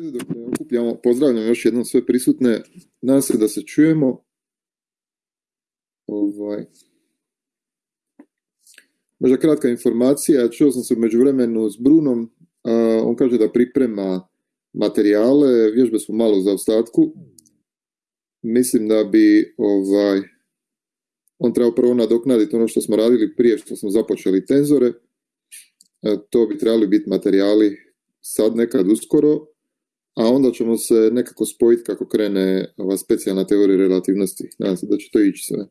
redu dok ne okupljamo. Pozdravljam još jednom sve prisutne. Nadam se da se čujemo. Ovaj. Možda kratka informacija. Čuo sam se u međuvremenu s Brunom. on kaže da priprema materijale. Vježbe su malo za ostatku. Mislim da bi ovaj, on trebao prvo nadoknaditi ono što smo radili prije što smo započeli tenzore. E, to bi trebali biti materijali sad nekad uskoro, a onda ćemo se nekako spojiti kako krene ova specijalna teorija relativnosti. Nadam se da će to ići sve.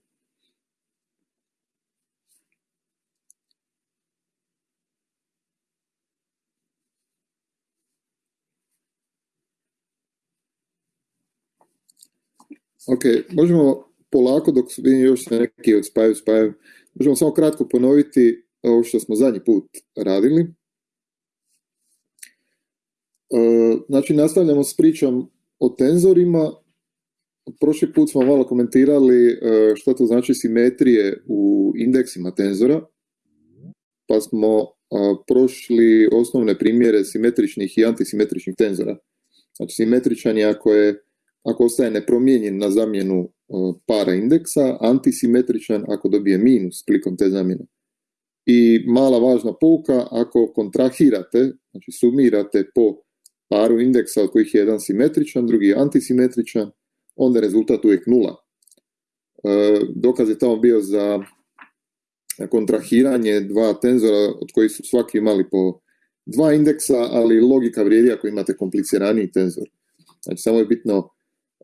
Ok, možemo polako dok vidim još neki od spaju spaju, možemo samo kratko ponoviti ovo što smo zadnji put radili. E, znači, nastavljamo s pričom o tenzorima. Prošli put smo malo komentirali e, što to znači simetrije u indeksima tenzora, pa smo e, prošli osnovne primjere simetričnih i antisimetričnih tenzora. Znači, simetričan je ako, je, ako ostaje nepromijenjen na zamjenu para indeksa, antisimetričan ako dobije minus klikom te zamjene. I mala važna pouka, ako kontrahirate, znači sumirate po paru indeksa od kojih je jedan simetričan, drugi antisimetričan, onda je rezultat uvijek nula. E, dokaz je tamo bio za kontrahiranje dva tenzora od kojih su svaki imali po dva indeksa, ali logika vrijedi ako imate kompliciraniji tenzor. Znači samo je bitno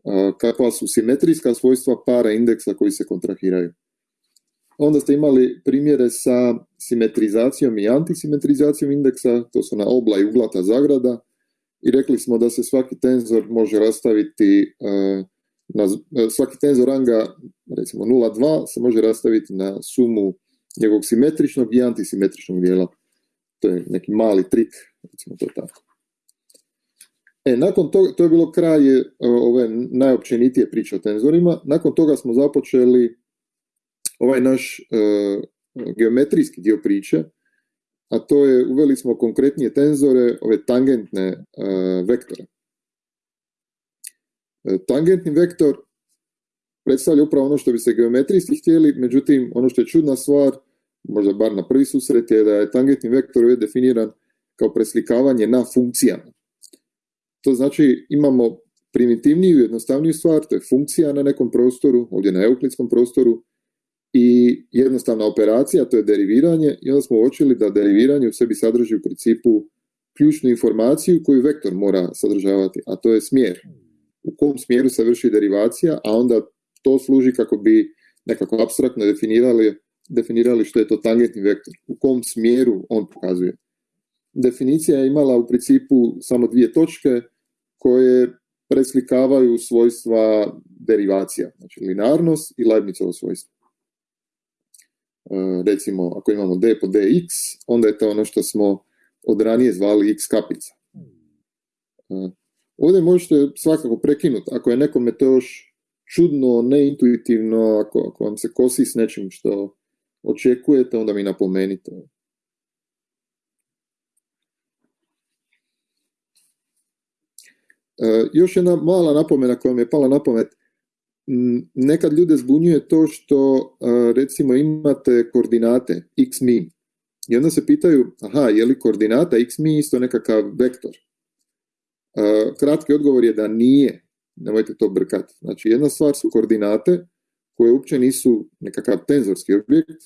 e, kakva su simetrijska svojstva para indeksa koji se kontrahiraju. Onda ste imali primjere sa simetrizacijom i antisimetrizacijom indeksa, to su na obla i uglata zagrada, i rekli smo da se svaki tenzor može rastaviti e, na, e, svaki tenzor ranga recimo 0,2 se može rastaviti na sumu njegovog simetričnog i antisimetričnog dijela. To je neki mali trik, recimo to tako. E, nakon toga, to je bilo kraj e, ove najopćenitije priče o tenzorima. Nakon toga smo započeli ovaj naš geometrijski dio priče, a to je, uveli smo konkretnije tenzore, ove tangentne e, vektore. E, tangentni vektor predstavlja upravo ono što bi se geometrijski htjeli, međutim, ono što je čudna stvar, možda bar na prvi susret, je da je tangentni vektor je definiran kao preslikavanje na funkcijama. To znači imamo primitivniju i jednostavniju stvar, to je funkcija na nekom prostoru, ovdje na euklidskom prostoru, i jednostavna operacija, to je deriviranje i onda smo uočili da deriviranje u sebi sadrži u principu ključnu informaciju koju vektor mora sadržavati, a to je smjer. U kom smjeru se vrši derivacija, a onda to služi kako bi nekako abstraktno definirali, definirali što je to tangentni vektor, u kom smjeru on pokazuje. Definicija je imala u principu samo dvije točke koje preslikavaju svojstva derivacija, znači linarnost i Leibnizovo svojstvo. E, recimo ako imamo d po dx, onda je to ono što smo od ranije zvali x kapica. E, ovdje možete svakako prekinuti, ako je nekome to još čudno, neintuitivno, ako, vam se kosi s nečim što očekujete, onda mi napomenite. E, još jedna mala napomena koja mi je pala na nekad ljude zbunjuje to što recimo imate koordinate x mi i onda se pitaju, aha, je li koordinata x mi isto nekakav vektor? Kratki odgovor je da nije, nemojte to brkati. Znači jedna stvar su koordinate koje uopće nisu nekakav tenzorski objekt,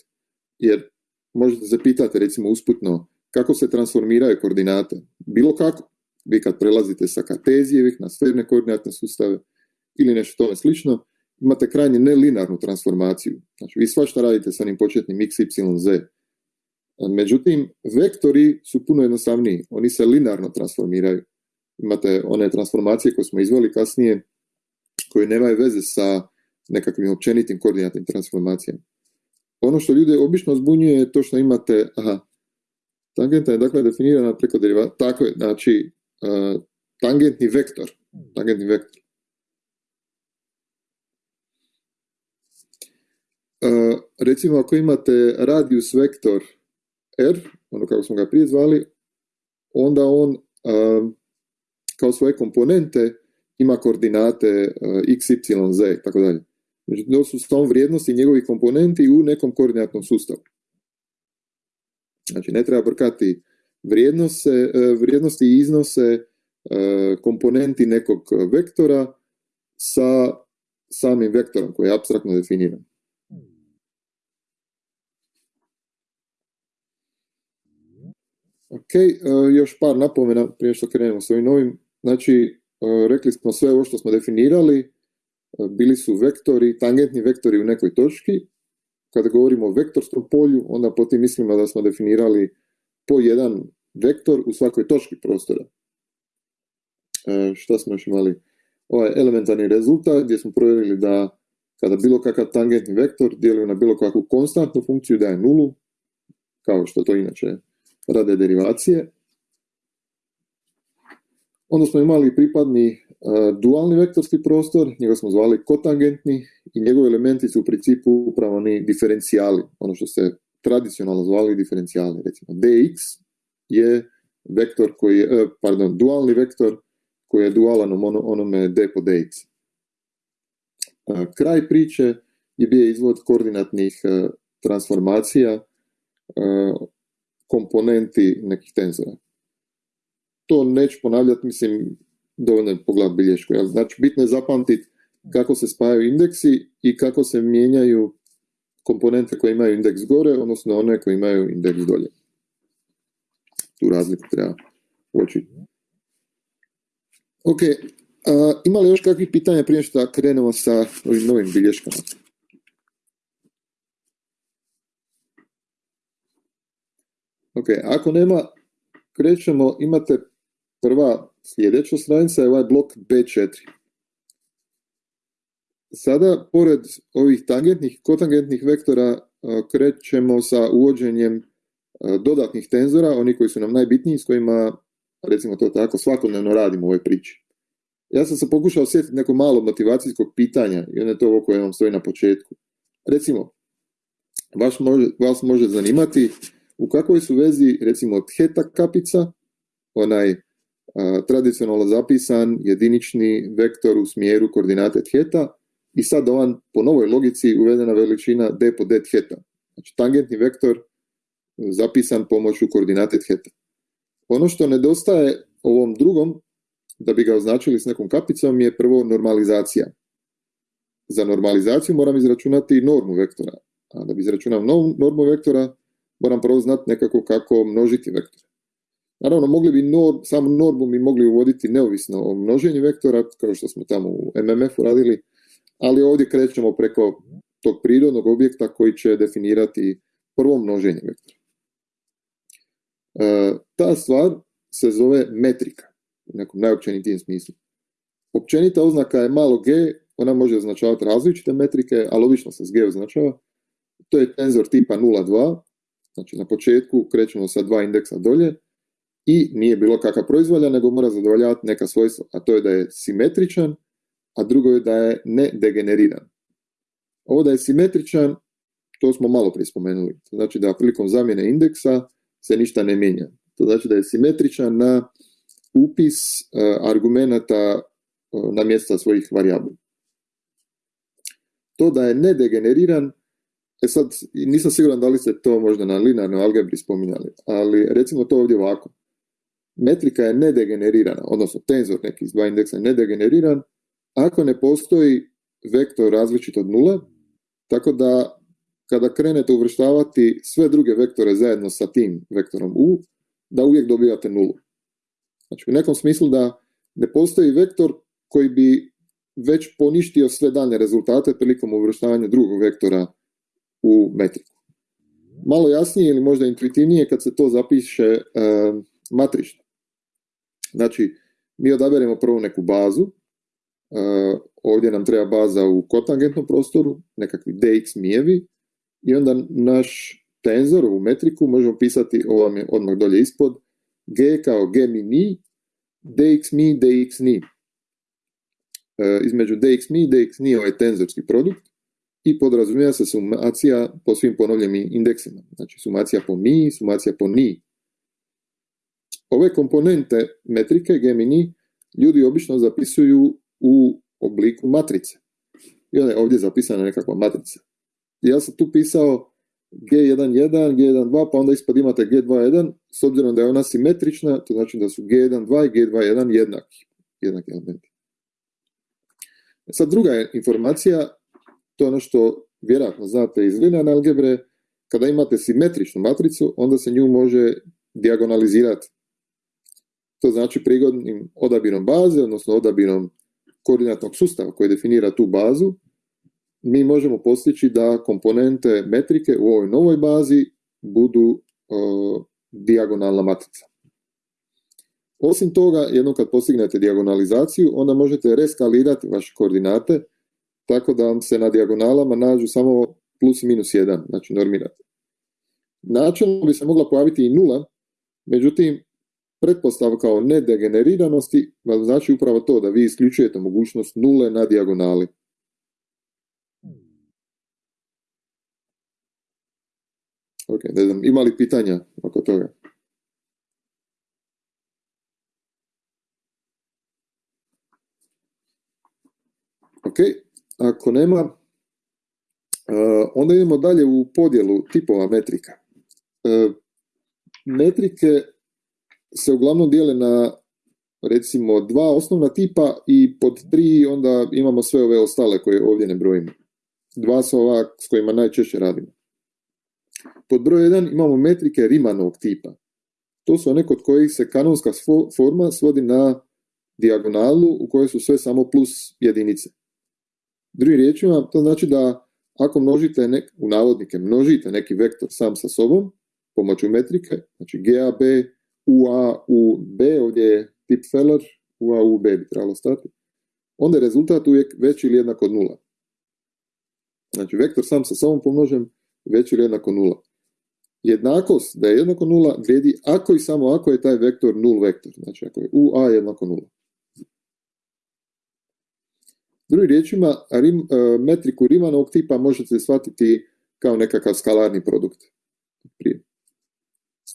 jer možete se pitati recimo usputno kako se transformiraju koordinate. Bilo kako. Vi kad prelazite sa kartezijevih na sferne koordinatne sustave ili nešto tome slično, imate krajnje nelinarnu transformaciju. Znači, vi svašta radite sa onim početnim x, y, z. Međutim, vektori su puno jednostavniji. Oni se linarno transformiraju. Imate one transformacije koje smo izvali kasnije, koje nemaju veze sa nekakvim općenitim koordinatnim transformacijama. Ono što ljude obično zbunjuje je to što imate, aha, tangenta je dakle definirana preko derivata, tako je, znači, uh, tangentni vektor, tangentni vektor recimo ako imate radius vektor r, ono kako smo ga prije zvali, onda on kao svoje komponente ima koordinate x, y, z, tako dalje. Znači, to su s vrijednosti njegovih komponenti u nekom koordinatnom sustavu. Znači, ne treba brkati vrijednose, vrijednosti i iznose komponenti nekog vektora sa samim vektorom koji je abstraktno definiran. Ok, e, još par napomena prije što krenemo s ovim novim. Znači, e, rekli smo sve ovo što smo definirali, e, bili su vektori, tangentni vektori u nekoj točki. Kada govorimo o vektorskom polju, onda po tim mislimo da smo definirali po jedan vektor u svakoj točki prostora. Šta smo još imali? Ovaj elementarni rezultat gdje smo provjerili da kada bilo kakav tangentni vektor djeluje na bilo kakvu konstantnu funkciju da je nulu, kao što to inače rade derivacije. Onda smo imali pripadni e, dualni vektorski prostor, njega smo zvali kotangentni i njegovi elementi su u principu upravo ni diferencijali, ono što se tradicionalno zvali diferencijali. Recimo dx je vektor koji je, e, pardon, dualni vektor koji je dualan onome d po dx. E, kraj priče je bio izvod koordinatnih transformacija komponenti nekih tenzora. To neću ponavljati, mislim, dovoljno je pogledati bilješku. Znači, bitno je zapamtiti kako se spajaju indeksi i kako se mijenjaju komponente koje imaju indeks gore, odnosno one koje imaju indeks dolje. Tu razliku treba uočiti. Ok, a, ima li još kakvih pitanja prije što krenemo sa ovim novim bilješkama? Ok, ako nema, krećemo, imate prva sljedeća stranica je ovaj blok B4. Sada, pored ovih tangentnih, kotangentnih vektora, krećemo sa uvođenjem dodatnih tenzora, oni koji su nam najbitniji, s kojima, recimo to tako, svakodnevno radimo u ovoj priči. Ja sam se pokušao sjetiti neko malo motivacijskog pitanja i ono je to ovo koje vam stoji na početku. Recimo, vas može, vas može zanimati u kakvoj su vezi recimo theta kapica, onaj tradicionalno zapisan jedinični vektor u smjeru koordinate theta i sad ovan po novoj logici uvedena veličina d po d theta. Znači tangentni vektor zapisan pomoću koordinate theta. Ono što nedostaje ovom drugom, da bi ga označili s nekom kapicom, je prvo normalizacija. Za normalizaciju moram izračunati normu vektora. A da bi izračunao normu vektora, moram prvo znati nekako kako množiti vektore. Naravno, mogli bi nor, samo normu mi mogli uvoditi neovisno o množenju vektora, kao što smo tamo u MMF-u radili, ali ovdje krećemo preko tog prirodnog objekta koji će definirati prvo množenje vektora. E, ta stvar se zove metrika, u nekom najopćenitijem smislu. Općenita oznaka je malo g, ona može označavati različite metrike, ali obično se s g označava. To je tenzor tipa 0,2, Znači na početku krećemo sa dva indeksa dolje i nije bilo kakav proizvolja, nego mora zadovoljavati neka svojstva, a to je da je simetričan, a drugo je da je nedegeneriran. Ovo da je simetričan, to smo malo prije spomenuli. To znači da prilikom zamjene indeksa se ništa ne mijenja. To znači da je simetričan na upis uh, argumenata uh, na mjesta svojih varijabli. To da je nedegeneriran, E sad, nisam siguran da li ste to možda na linearnoj algebri spominjali, ali recimo to ovdje ovako. Metrika je nedegenerirana, odnosno tenzor neki iz dva indeksa je nedegeneriran, ako ne postoji vektor različit od nula, tako da kada krenete uvrštavati sve druge vektore zajedno sa tim vektorom u, da uvijek dobijate nulu. Znači u nekom smislu da ne postoji vektor koji bi već poništio sve dalje rezultate prilikom uvrštavanja drugog vektora u metriku. Malo jasnije ili možda intuitivnije kad se to zapiše e, matrično. Znači, mi odaberemo prvo neku bazu, e, ovdje nam treba baza u kotangentnom prostoru, nekakvi dx mijevi, i onda naš tenzor u metriku možemo pisati, ovo vam je odmah dolje ispod, g kao g mi ni, dx mi, dx ni. E, između dx mi i dx ni ovaj tenzorski produkt, i podrazumijeva se sumacija po svim ponovljenim indeksima. Znači sumacija po mi, sumacija po ni. Ove komponente metrike gemini ljudi obično zapisuju u obliku matrice. I onda je ovdje zapisana nekakva matrica. Ja sam tu pisao G11, G12, pa onda ispod imate G21, s obzirom da je ona simetrična, to znači da su G12 i G21 jednaki, jednaki elementi. E sad druga informacija, to je ono što vjerojatno znate iz linearne algebre, kada imate simetričnu matricu, onda se nju može diagonalizirati. To znači prigodnim odabirom baze, odnosno odabirom koordinatnog sustava koji definira tu bazu, mi možemo postići da komponente metrike u ovoj novoj bazi budu dijagonalna matrica. Osim toga, jednom kad postignete dijagonalizaciju, onda možete reskalirati vaše koordinate tako da vam se na dijagonalama nađu samo plus minus 1, znači normirate. Načelno bi se mogla pojaviti i nula, međutim, pretpostavka o nedegeneriranosti znači upravo to da vi isključujete mogućnost nule na dijagonali. Ok, ne znam, ima li pitanja oko toga? Ok, ako nema, uh, onda idemo dalje u podjelu tipova metrika. Uh, metrike se uglavnom dijele na recimo dva osnovna tipa i pod tri onda imamo sve ove ostale koje ovdje ne brojimo. Dva su ova s kojima najčešće radimo. Pod broj 1 imamo metrike Rimanovog tipa. To su one kod kojih se kanonska forma svodi na dijagonalu u kojoj su sve samo plus jedinice. Drugim riječima, to znači da ako množite, nek, u navodnike, množite neki vektor sam sa sobom, pomoću metrike, znači GAB, UA, UB, ovdje je tip Feller, UA, UB bi trebalo stati, onda je rezultat uvijek veći ili jednak od nula. Znači, vektor sam sa sobom pomnožen veći ili jednako nula. Jednakost da je jednako nula vrijedi ako i samo ako je taj vektor nul vektor. Znači ako je UA jednako nula. Drugim riječima, rim, e, metriku Rimanovog tipa možete shvatiti kao nekakav skalarni produkt. Prije.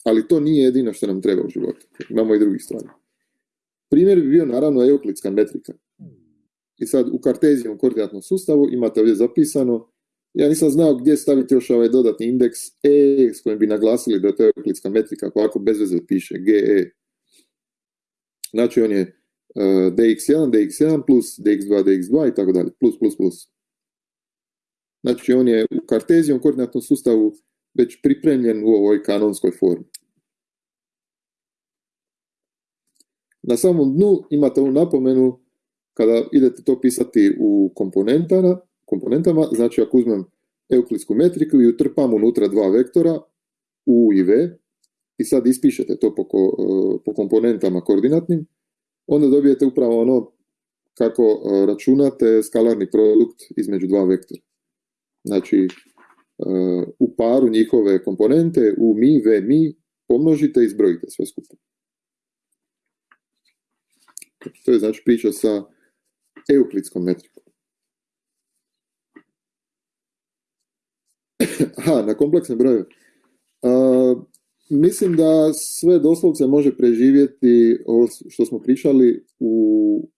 Ali to nije jedino što nam treba u životu. Imamo i drugih stvari. Primjer bi bio naravno euklidska metrika. I sad u kartezijevom koordinatnom sustavu imate ovdje zapisano ja nisam znao gdje staviti još ovaj dodatni indeks E s kojim bi naglasili da je to euklidska metrika, ako bez veze piše GE. Znači on je dx1, dx1 plus dx2, dx2 i tako dalje, plus, plus, plus. Znači on je u kartezijom koordinatnom sustavu već pripremljen u ovoj kanonskoj formi. Na samom dnu imate ovu napomenu kada idete to pisati u komponentama, komponentama, znači ako uzmem euklidsku metriku i utrpam unutra dva vektora, u i v, i sad ispišete to po, e, po komponentama koordinatnim, onda dobijete upravo ono kako e, računate skalarni produkt između dva vektora. Znači, e, u paru njihove komponente, u mi, v, mi, pomnožite i zbrojite sve skupa. To je znači priča sa euklidskom metrikom. Aha, na kompleksne brojeve. Mislim da sve doslovce može preživjeti ovo što smo pričali u,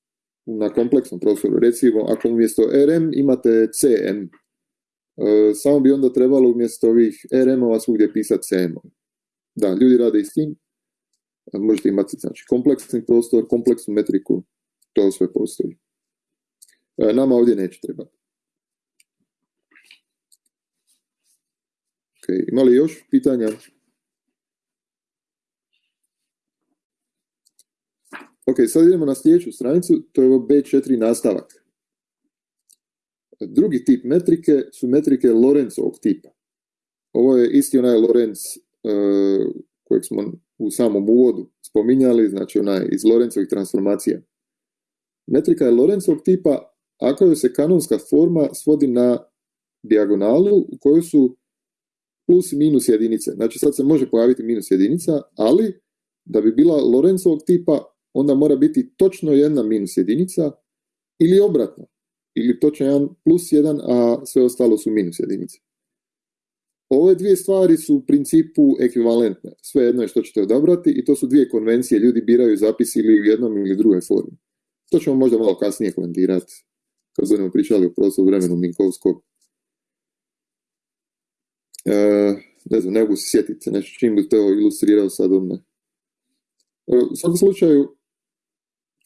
na kompleksnom prostoru. Recimo, ako umjesto RM imate CM, uh, samo bi onda trebalo umjesto ovih RM-ova svugdje pisati CM. Da, ljudi rade i s tim. Možete imati znači, kompleksni prostor, kompleksnu metriku, to sve postoji. E, nama ovdje neće trebati. Ima li još pitanja? Ok, sad idemo na sljedeću stranicu, to je B4 nastavak. Drugi tip metrike su metrike Lorenzovog tipa. Ovo je isti onaj Lorenz uh, kojeg smo u samom uvodu spominjali, znači onaj iz Lorenzovih transformacija. Metrika je Lorenzovog tipa ako joj se kanonska forma svodi na dijagonalu u kojoj su plus i minus jedinice. Znači sad se može pojaviti minus jedinica, ali da bi bila Lorenzovog tipa, onda mora biti točno jedna minus jedinica ili obratno. Ili točno jedan plus jedan, a sve ostalo su minus jedinice. Ove dvije stvari su u principu ekvivalentne. Sve jedno je što ćete odabrati i to su dvije konvencije. Ljudi biraju zapis ili u jednom ili drugoj formi. To ćemo možda malo kasnije komentirati, kad budemo pričali o prostoru vremenu Minkovskog. E, ne znam, ne mogu se sjetiti nešto čim bi to ilustrirao sad odmah. U svakom slučaju,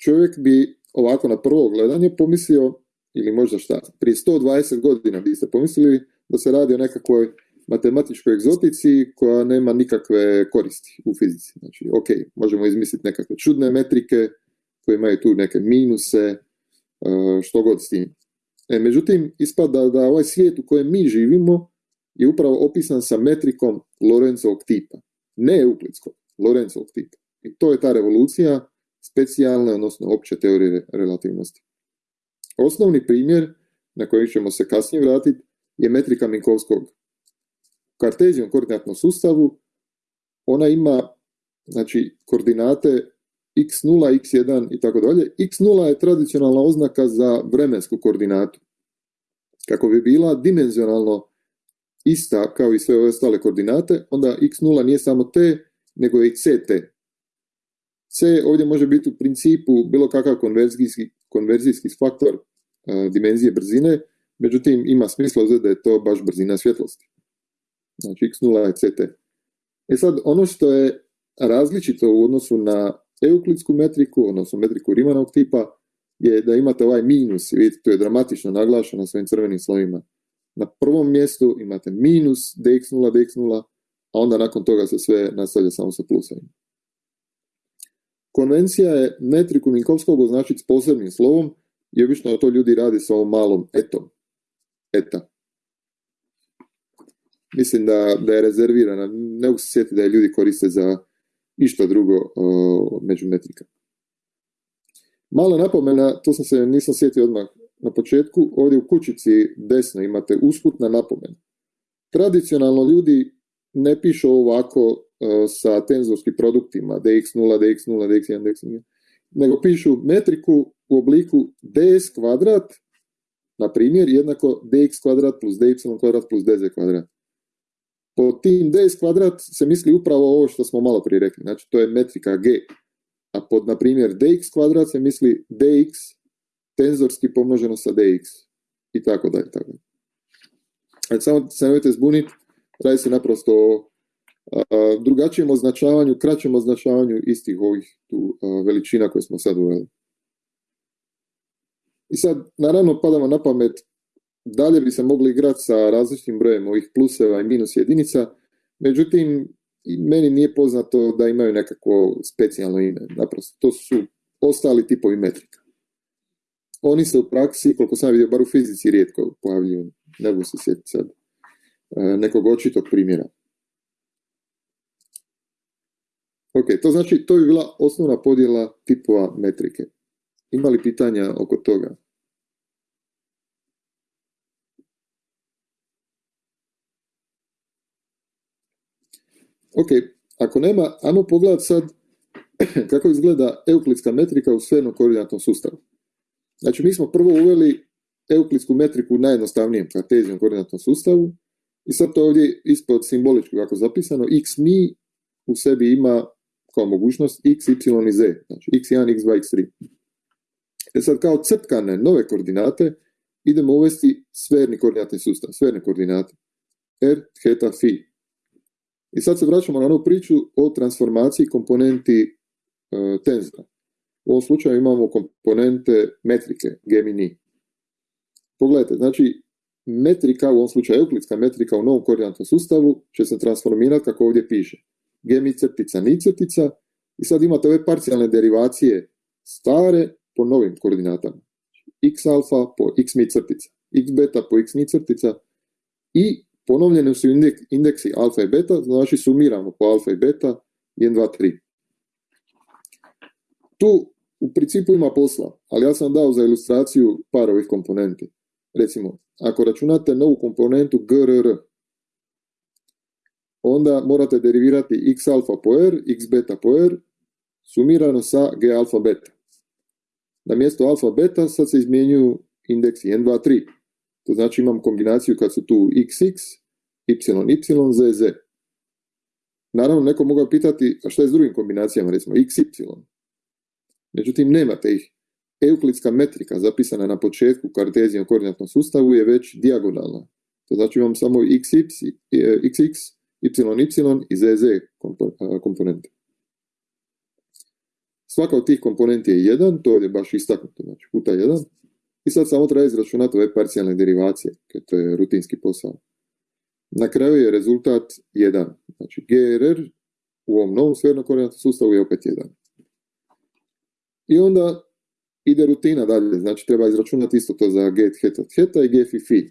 čovjek bi ovako na prvo gledanje pomislio, ili možda šta, prije 120 godina biste pomislili da se radi o nekakvoj matematičkoj egzotici koja nema nikakve koristi u fizici. Znači, ok, možemo izmisliti nekakve čudne metrike koje imaju tu neke minuse, e, što god s tim. E, međutim, ispada da ovaj svijet u kojem mi živimo je upravo opisan sa metrikom Lorenzovog tipa. Ne euklidskog, Lorenzovog tipa. I to je ta revolucija specijalne, odnosno opće teorije relativnosti. Osnovni primjer na koji ćemo se kasnije vratiti je metrika Minkovskog. U kartezijom koordinatnom sustavu ona ima znači, koordinate x0, x1 i tako dalje. x0 je tradicionalna oznaka za vremensku koordinatu. Kako bi bila dimenzionalno ista kao i sve ostale koordinate, onda x0 nije samo t, nego je i ct. C ovdje može biti u principu bilo kakav konverzijski, konverzijski faktor e, dimenzije brzine, međutim ima smisla da je to baš brzina svjetlosti. Znači x0 je ct. E sad, ono što je različito u odnosu na euklidsku metriku, odnosno metriku Rimanovog tipa, je da imate ovaj minus, vidite, to je dramatično naglašeno svojim crvenim slovima. Na prvom mjestu imate minus dx0, dx0, a onda nakon toga se sve nastavlja samo sa plusovima. Konvencija je metriku Minkovskog označiti s posebnim slovom i obično to ljudi radi sa ovom malom etom. Eta. Mislim da, da je rezervirana. Ne mogu se sjetiti da je ljudi koriste za išta drugo uh, među metrika. Mala napomena, to sam se nisam sjetio odmah na početku, ovdje u kućici desno imate usputna napomena. Tradicionalno ljudi ne pišu ovako sa tenzorskim produktima dx0, dx0, dx1, dx1, nego pišu metriku u obliku ds kvadrat, na primjer, jednako dx kvadrat plus dy kvadrat plus dz kvadrat. Po tim ds kvadrat se misli upravo ovo što smo malo prije rekli, znači to je metrika g. A pod, na primjer, dx kvadrat se misli dx tenzorski pomnoženo sa dx i tako dalje. Tako. Znači, samo se nemojte zbuniti, radi se naprosto o drugačijem označavanju, kraćem označavanju istih ovih tu veličina koje smo sad uveli. I sad, naravno, padamo na pamet, dalje bi se mogli igrati sa različitim brojem ovih pluseva i minus jedinica, međutim, meni nije poznato da imaju nekakvo specijalno ime, naprosto, to su ostali tipovi metrika. Oni se u praksi, koliko sam vidio, bar u fizici rijetko pojavljuju, ne mogu se sjetiti sad, nekog očitog primjera. Ok, to znači, to bi bila osnovna podjela tipova metrike. Ima li pitanja oko toga? Ok, ako nema, ajmo pogledati sad kako izgleda euklidska metrika u sfernom koordinatnom sustavu. Znači, mi smo prvo uveli euklidsku metriku u najjednostavnijem kartezijom koordinatnom sustavu i sad to ovdje ispod simboličko kako zapisano, x mi u sebi ima kao mogućnost x, y i z, znači x1, x2, x3. E sad kao crtkane nove koordinate idemo uvesti sferni koordinatni sustav, sverne koordinate. R, theta, phi. I sad se vraćamo na onu priču o transformaciji komponenti e, tenzora. U ovom slučaju imamo komponente metrike, g min Pogledajte, znači metrika, u ovom slučaju euklidska metrika u novom koordinatnom sustavu će se transformirati kako ovdje piše g mi crtica, ni crtica i sad imate ove parcijalne derivacije stare po novim koordinatama. x alfa po x mi crtica, x beta po x mi crtica i ponovljene su indeksi alfa i beta, znači sumiramo po alfa i beta 1, 2, 3. Tu u principu ima posla, ali ja sam dao za ilustraciju par ovih komponenti. Recimo, ako računate novu komponentu GRR, onda morate derivirati x alfa po r, x beta po r, sumirano sa g alfa beta. Na mjesto alfa beta sad se izmjenjuju indeksi 1, 2, 3. To znači imam kombinaciju kad su tu xx, y, y, z, z. Naravno, neko mogao pitati, a šta je s drugim kombinacijama, recimo x, y? Međutim, nemate ih. euklidska metrika zapisana na početku kartezijom koordinatnom sustavu je već dijagonalna. To znači imam samo xx, xx, yy i zz komponente. Svaka od tih komponenti je 1, to je baš istaknuto, znači puta 1. I sad samo treba izračunati ove parcijalne derivacije, to je rutinski posao. Na kraju je rezultat 1. Znači GRR u ovom novom sferno koordinatnom sustavu je opet 1. I onda ide rutina dalje, znači treba izračunati isto to za get heta heta i get fi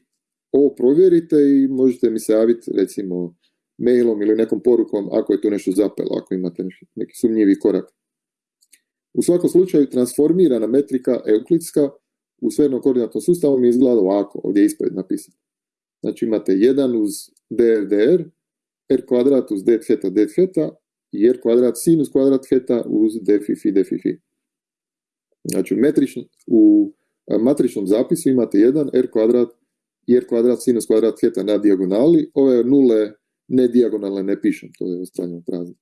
Ovo provjerite i možete mi se javiti recimo mailom ili nekom porukom ako je tu nešto zapelo, ako imate neki sumnjivi korak. U svakom slučaju transformirana metrika euklidska u sfernom koordinatnom sustavu mi izgleda ovako, ovdje je ispred napisano. Znači imate 1 uz DRDR, R kvadrat uz D theta D theta i R kvadrat sinus kvadrat theta uz D fi fi D fi fi. Znači u matričnom zapisu imate 1 R kvadrat i R kvadrat sinus kvadrat theta na dijagonali, ove nule ne dijagonalne ne pišem, to je ostavljeno prazno.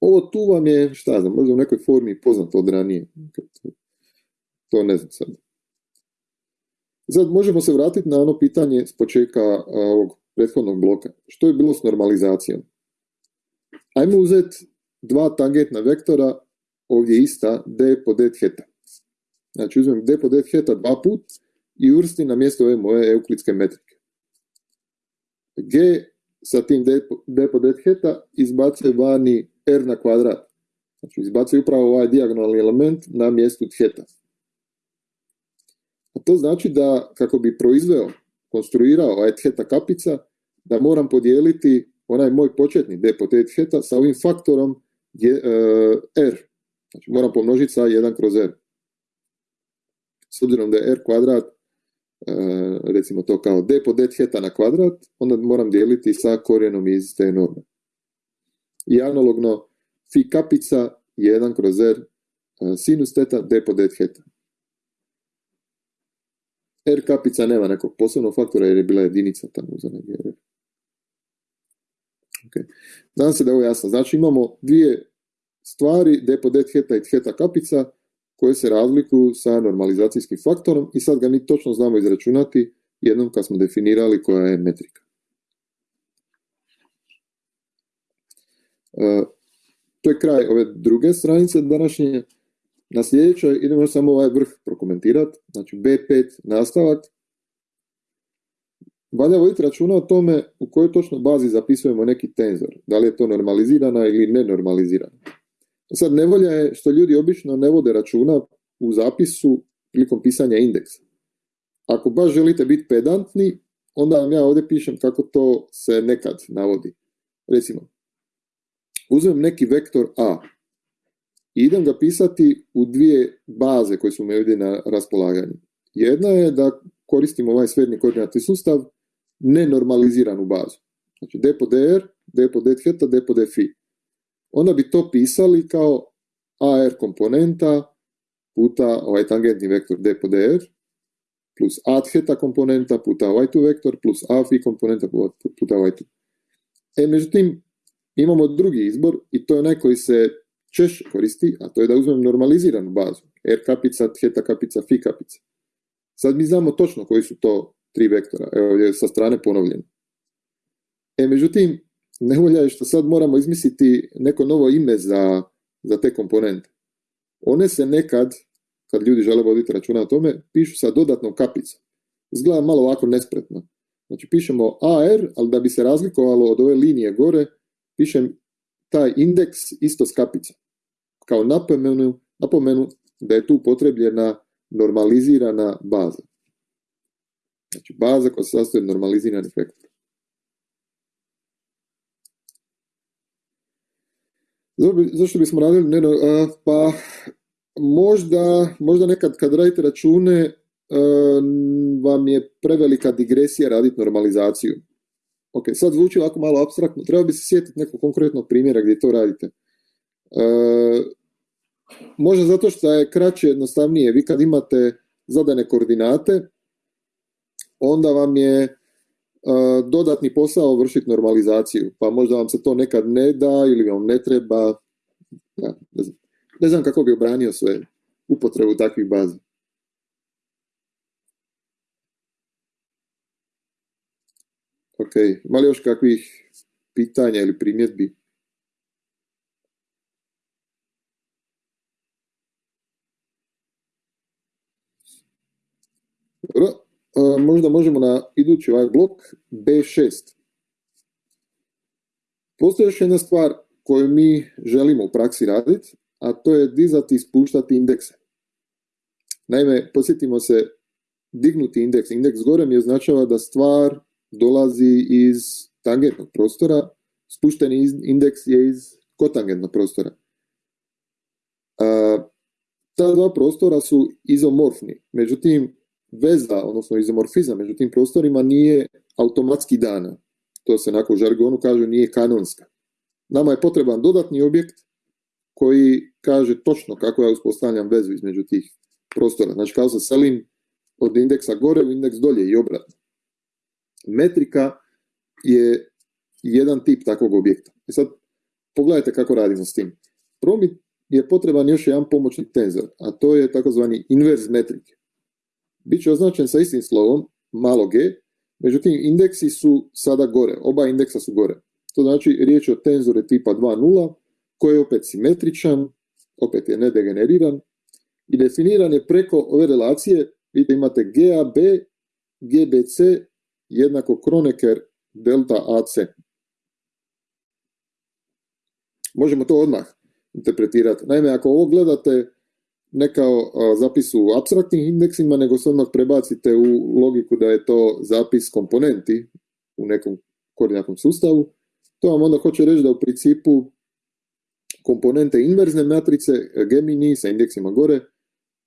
Ovo tu vam je, šta znam, možda u nekoj formi poznato od ranije. To ne znam sad. Sad možemo se vratiti na ono pitanje s početka ovog prethodnog bloka. Što je bilo s normalizacijom? Ajmo uzeti dva tangentna vektora, ovdje ista, d po d theta. Znači uzmem d po d theta dva put i uvrstim na mjesto ove moje euklidske metrike. G sa tim d, d po d theta izbacuje vani r na kvadrat. Znači izbacuje upravo ovaj dijagonalni element na mjestu theta. A to znači da kako bi proizveo, konstruirao ovaj theta kapica, da moram podijeliti onaj moj početni d po d theta sa ovim faktorom uh, r. Znači moram pomnožiti sa 1 kroz r. S obzirom da je r kvadrat, recimo to kao d po d theta na kvadrat, onda moram dijeliti sa korijenom iz te norme. I analogno fi kapica 1 kroz r uh, sinus teta d po d theta. R kapica nema nekog posebnog faktora jer je bila jedinica tamo za R. Okay. Nadam se da je ovo jasno. Znači imamo dvije stvari, d po d theta i theta kapica, koje se razlikuju sa normalizacijskim faktorom i sad ga mi točno znamo izračunati jednom kad smo definirali koja je metrika. Uh, to je kraj ove druge stranice današnje. Na sljedećoj idemo samo ovaj vrh prokomentirati, znači B5 nastavak. Valja voditi računa o tome u kojoj točno bazi zapisujemo neki tenzor, da li je to normalizirana ili nenormalizirana. Sad nevolja je što ljudi obično ne vode računa u zapisu prilikom pisanja indeksa. Ako baš želite biti pedantni, onda vam ja ovdje pišem kako to se nekad navodi. Recimo, uzmem neki vektor A i idem ga pisati u dvije baze koje su mi ovdje na raspolaganju. Jedna je da koristim ovaj sferni koordinatni sustav nenormaliziranu bazu. Znači d po dr, d po d theta, d po d phi. Onda bi to pisali kao AR komponenta puta ovaj tangentni vektor d po dr plus A theta komponenta puta ovaj tu vektor plus phi komponenta puta ovaj tu. E, međutim, imamo drugi izbor i to je onaj koji se češće koristi, a to je da uzmem normaliziranu bazu. R kapica, theta kapica, phi kapica. Sad mi znamo točno koji su to tri vektora. Evo je sa strane ponovljeno. E, međutim, nevolja je što sad moramo izmisliti neko novo ime za, za te komponente. One se nekad, kad ljudi žele voditi računa o tome, pišu sa dodatnom kapicom. Izgleda malo ovako nespretno. Znači pišemo AR, ali da bi se razlikovalo od ove linije gore, pišem taj indeks isto s kapicom. Kao napomenu, napomenu da je tu potrebljena normalizirana baza. Znači baza koja se sastoji od normaliziranih vektora. Zašto bismo radili? Ne, pa možda, možda nekad kad radite račune vam je prevelika digresija raditi normalizaciju. Ok, sad zvuči ovako malo abstraktno, treba bi se sjetiti nekog konkretnog primjera gdje to radite. možda zato što je kraće, jednostavnije. Vi kad imate zadane koordinate, onda vam je dodatni posao vršiti normalizaciju, pa možda vam se to nekad ne da ili vam ne treba, ja, ne znam. Ne znam kako bi obranio sve upotrebu takvih baza. Ok, ima li još kakvih pitanja ili primjedbi? Dobro, možda možemo na idući ovaj blok B6. Postoji još jedna stvar koju mi želimo u praksi raditi, a to je dizati i spuštati indekse. Naime, posjetimo se, dignuti indeks, indeks gore mi označava da stvar dolazi iz tangentnog prostora, spušteni indeks je iz kotangentnog prostora. ta dva prostora su izomorfni, međutim, veza, odnosno izomorfizam među tim prostorima nije automatski dana. To se nakon žargonu kaže nije kanonska. Nama je potreban dodatni objekt koji kaže točno kako ja uspostavljam vezu između tih prostora. Znači kao se selim od indeksa gore u indeks dolje i obratno. Metrika je jedan tip takvog objekta. I sad pogledajte kako radimo s tim. Prvo je potreban još jedan pomoćni tenzor, a to je takozvani inverz metrike. Biće označen sa istim slovom, malo g, međutim indeksi su sada gore, oba indeksa su gore. To znači riječ je o tenzore tipa 2.0, koji je opet simetričan, opet je nedegeneriran i definiran je preko ove relacije, vidite imate GAB, GBC jednako Kronecker delta AC. Možemo to odmah interpretirati. Naime, ako ovo gledate ne kao zapis u abstraktnim indeksima, nego se odmah prebacite u logiku da je to zapis komponenti u nekom koordinatnom sustavu, to vam onda hoće reći da u principu komponente inverzne matrice Gemini sa indeksima gore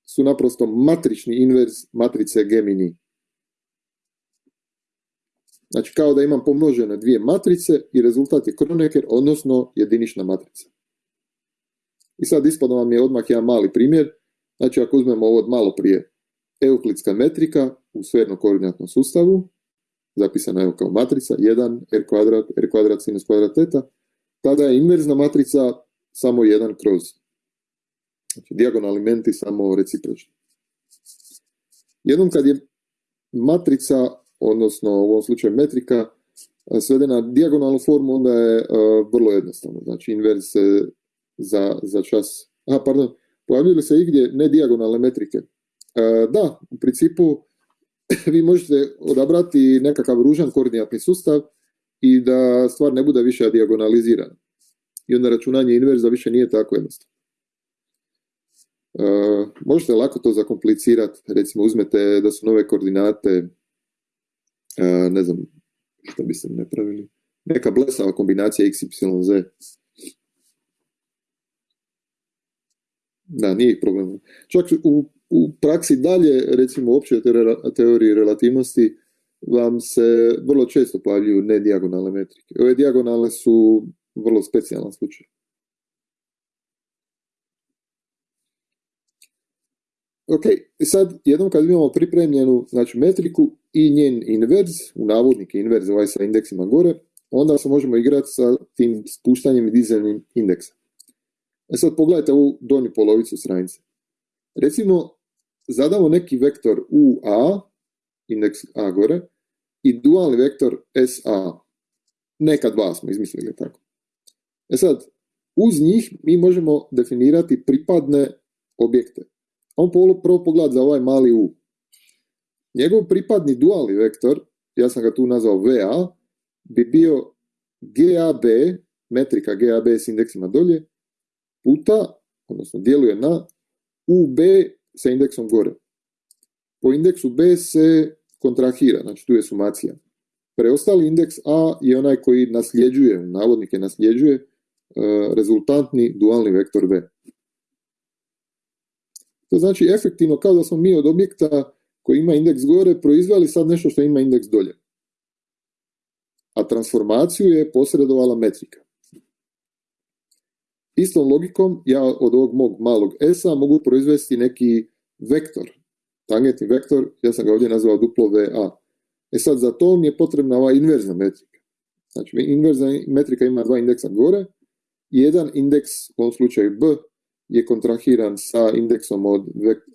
su naprosto matrični inverz matrice Gemini. Znači kao da imam pomnožene dvije matrice i rezultat je Kronecker, odnosno jedinična matrica. I sad ispada vam je odmah jedan mali primjer. Znači ako uzmemo ovo od malo prije, euklidska metrika u sferno koordinatnom sustavu, zapisana je kao matrica 1, r kvadrat, r kvadrat, sinus kvadrat teta, tada je inverzna matrica samo 1 kroz. Znači, dijagonalni elementi samo recipročni. Jednom kad je matrica, odnosno u ovom slučaju metrika, svedena na dijagonalnu formu, onda je vrlo jednostavno. Znači, inverz se za, za čas... Aha, pardon, pojavljuju se igdje ne dijagonalne metrike? da, u principu vi možete odabrati nekakav ružan koordinatni sustav i da stvar ne bude više dijagonalizirana. I onda računanje inverza više nije tako jednostavno. možete lako to zakomplicirati, recimo uzmete da su nove koordinate, ne znam što biste ne pravili, neka blesava kombinacija x, y, z. Da, nije problem. Čak u u praksi dalje, recimo uopće teoriji relativnosti, vam se vrlo često pojavljuju nedijagonalne metrike. Ove dijagonalne su vrlo specijalan slučaj. Ok, sad jednom kad imamo pripremljenu znači, metriku i njen inverz, u navodnike inverz ovaj sa indeksima gore, onda se možemo igrati sa tim spuštanjem i dizanjem indeksa. E sad pogledajte ovu donju polovicu stranice. Recimo, zadamo neki vektor UA, indeks A gore, i dualni vektor SA. Neka dva smo izmislili tako. E sad, uz njih mi možemo definirati pripadne objekte. On prvo pogled za ovaj mali U. Njegov pripadni dualni vektor, ja sam ga tu nazvao VA, bi bio GAB, metrika GAB s indeksima dolje, puta, odnosno djeluje na UB sa indeksom gore. Po indeksu B se kontrahira, znači tu je sumacija. Preostali indeks A je onaj koji nasljeđuje, navodnike nasljeđuje, e, rezultantni dualni vektor V. To znači efektivno kao da smo mi od objekta koji ima indeks gore proizveli sad nešto što ima indeks dolje. A transformaciju je posredovala metrika. Istom logikom ja od ovog mog malog S-a mogu proizvesti neki vektor, tangentni vektor, ja sam ga ovdje nazvao duplo VA. E sad, za to mi je potrebna ova inverzna metrika. Znači, inverzna metrika ima dva indeksa gore, jedan indeks, u ovom slučaju B, je kontrahiran sa indeksom od,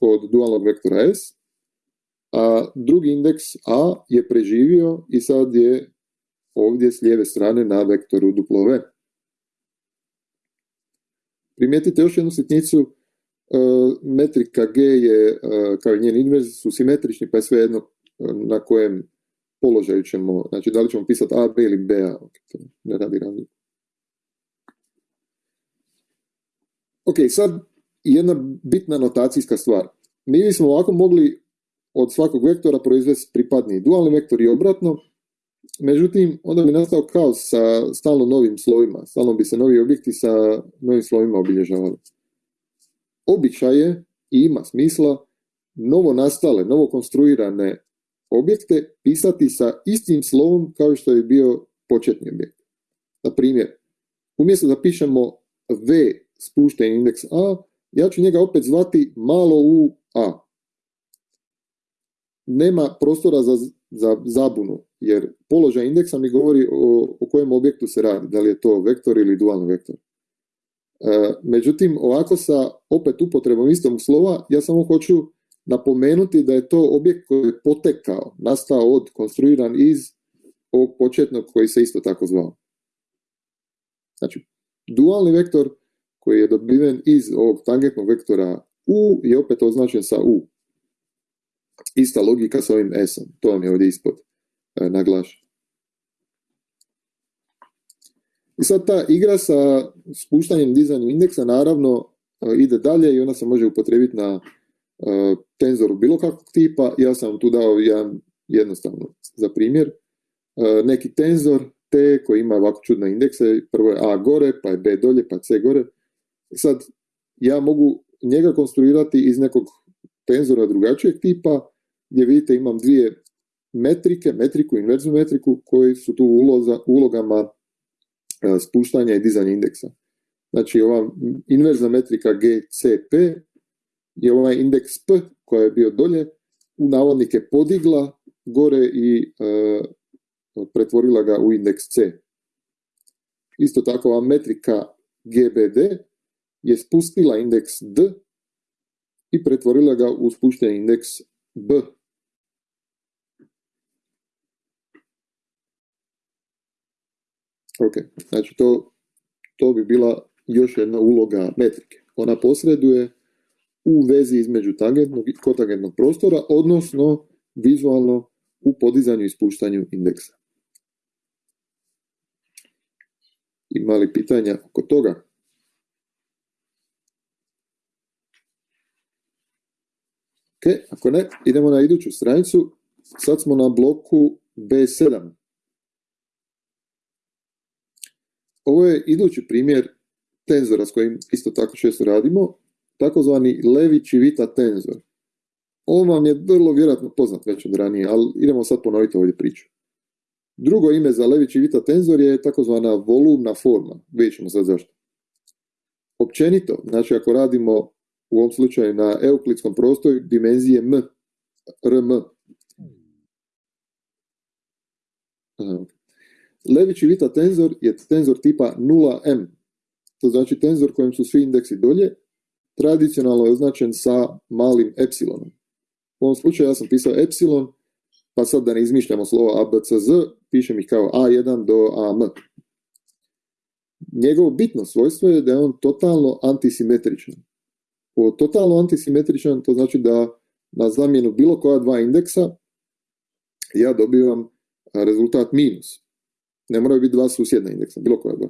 od dualnog vektora S, a drugi indeks A je preživio i sad je ovdje s lijeve strane na vektoru duplo V. Primijetite još jednu sitnicu, e, metrika G je, e, kao i njen inverz, su simetrični, pa je sve jedno e, na kojem položaju ćemo, znači da li ćemo pisati A, B ili B, A, ne radi razliku. Ok, sad jedna bitna notacijska stvar. Mi bismo ovako mogli od svakog vektora proizvesti pripadni dualni vektor i obratno, međutim, onda bi nastao kaos sa stalno novim slovima, stalno bi se novi objekti sa novim slovima obilježavali. Običaj je i ima smisla novo nastale, novo konstruirane objekte pisati sa istim slovom kao što je bio početni objekt. Na primjer, umjesto da pišemo V spušten indeks A, ja ću njega opet zvati malo u A. Nema prostora za, za zabunu, jer položaj indeksa mi govori o, o kojem objektu se radi, da li je to vektor ili dualni vektor. E, međutim, ovako sa opet upotrebom istog slova, ja samo hoću napomenuti da je to objekt koji je potekao, nastao od, konstruiran iz ovog početnog koji se isto tako zvao. Znači, dualni vektor koji je dobiven iz ovog tangentnog vektora U je opet označen sa U. Ista logika sa ovim S-om, to vam je ovdje ispod e, naglašeno. I sad ta igra sa spuštanjem dizanjem indeksa naravno e, ide dalje i ona se može upotrebiti na e, tenzoru bilo kakvog tipa. Ja sam vam tu dao jedan jednostavno za primjer. E, neki tenzor T koji ima ovako čudne indekse, prvo je A gore, pa je B dolje, pa C gore. Sad, ja mogu njega konstruirati iz nekog tenzora drugačijeg tipa, gdje vidite imam dvije metrike, metriku, inverznu metriku, koji su tu uloza, ulogama e, spuštanja i dizanja indeksa. Znači, ova inverzna metrika GCP je ovaj indeks P koja je bio dolje, u navodnike podigla gore i e, pretvorila ga u indeks C. Isto tako ova metrika GBD je spustila indeks D i pretvorila ga u spušteni indeks B. Ok, znači to, to bi bila još jedna uloga metrike. Ona posreduje u vezi između tangentnog i kotangentnog prostora, odnosno vizualno u podizanju i spuštanju indeksa. Ima li pitanja oko toga? Ok, ako ne, idemo na iduću stranicu. Sad smo na bloku B7. Ovo je idući primjer tenzora s kojim isto tako često radimo takozvani Levi-Civita tenzor. On vam je vrlo vjerojatno poznat već od ranije, ali idemo sad ponoviti ovdje priču. Drugo ime za Levi-Civita tenzor je takozvana volumna forma. Vidjet ćemo sad zašto. Općenito, znači ako radimo u ovom slučaju na euklidskom prostoru dimenzije m, rm. Levi-Civita tenzor je tenzor tipa 0m. To znači tenzor kojem su svi indeksi dolje tradicionalno je označen sa malim epsilonom. U ovom slučaju ja sam pisao epsilon, pa sad da ne izmišljamo slovo ABCZ, pišem ih kao A1 do AM. Njegovo bitno svojstvo je da je on totalno antisimetričan. Totalno antisimetričan to znači da na zamjenu bilo koja dva indeksa ja dobivam rezultat minus. Ne moraju biti dva susjedna indeksa, bilo koja dva.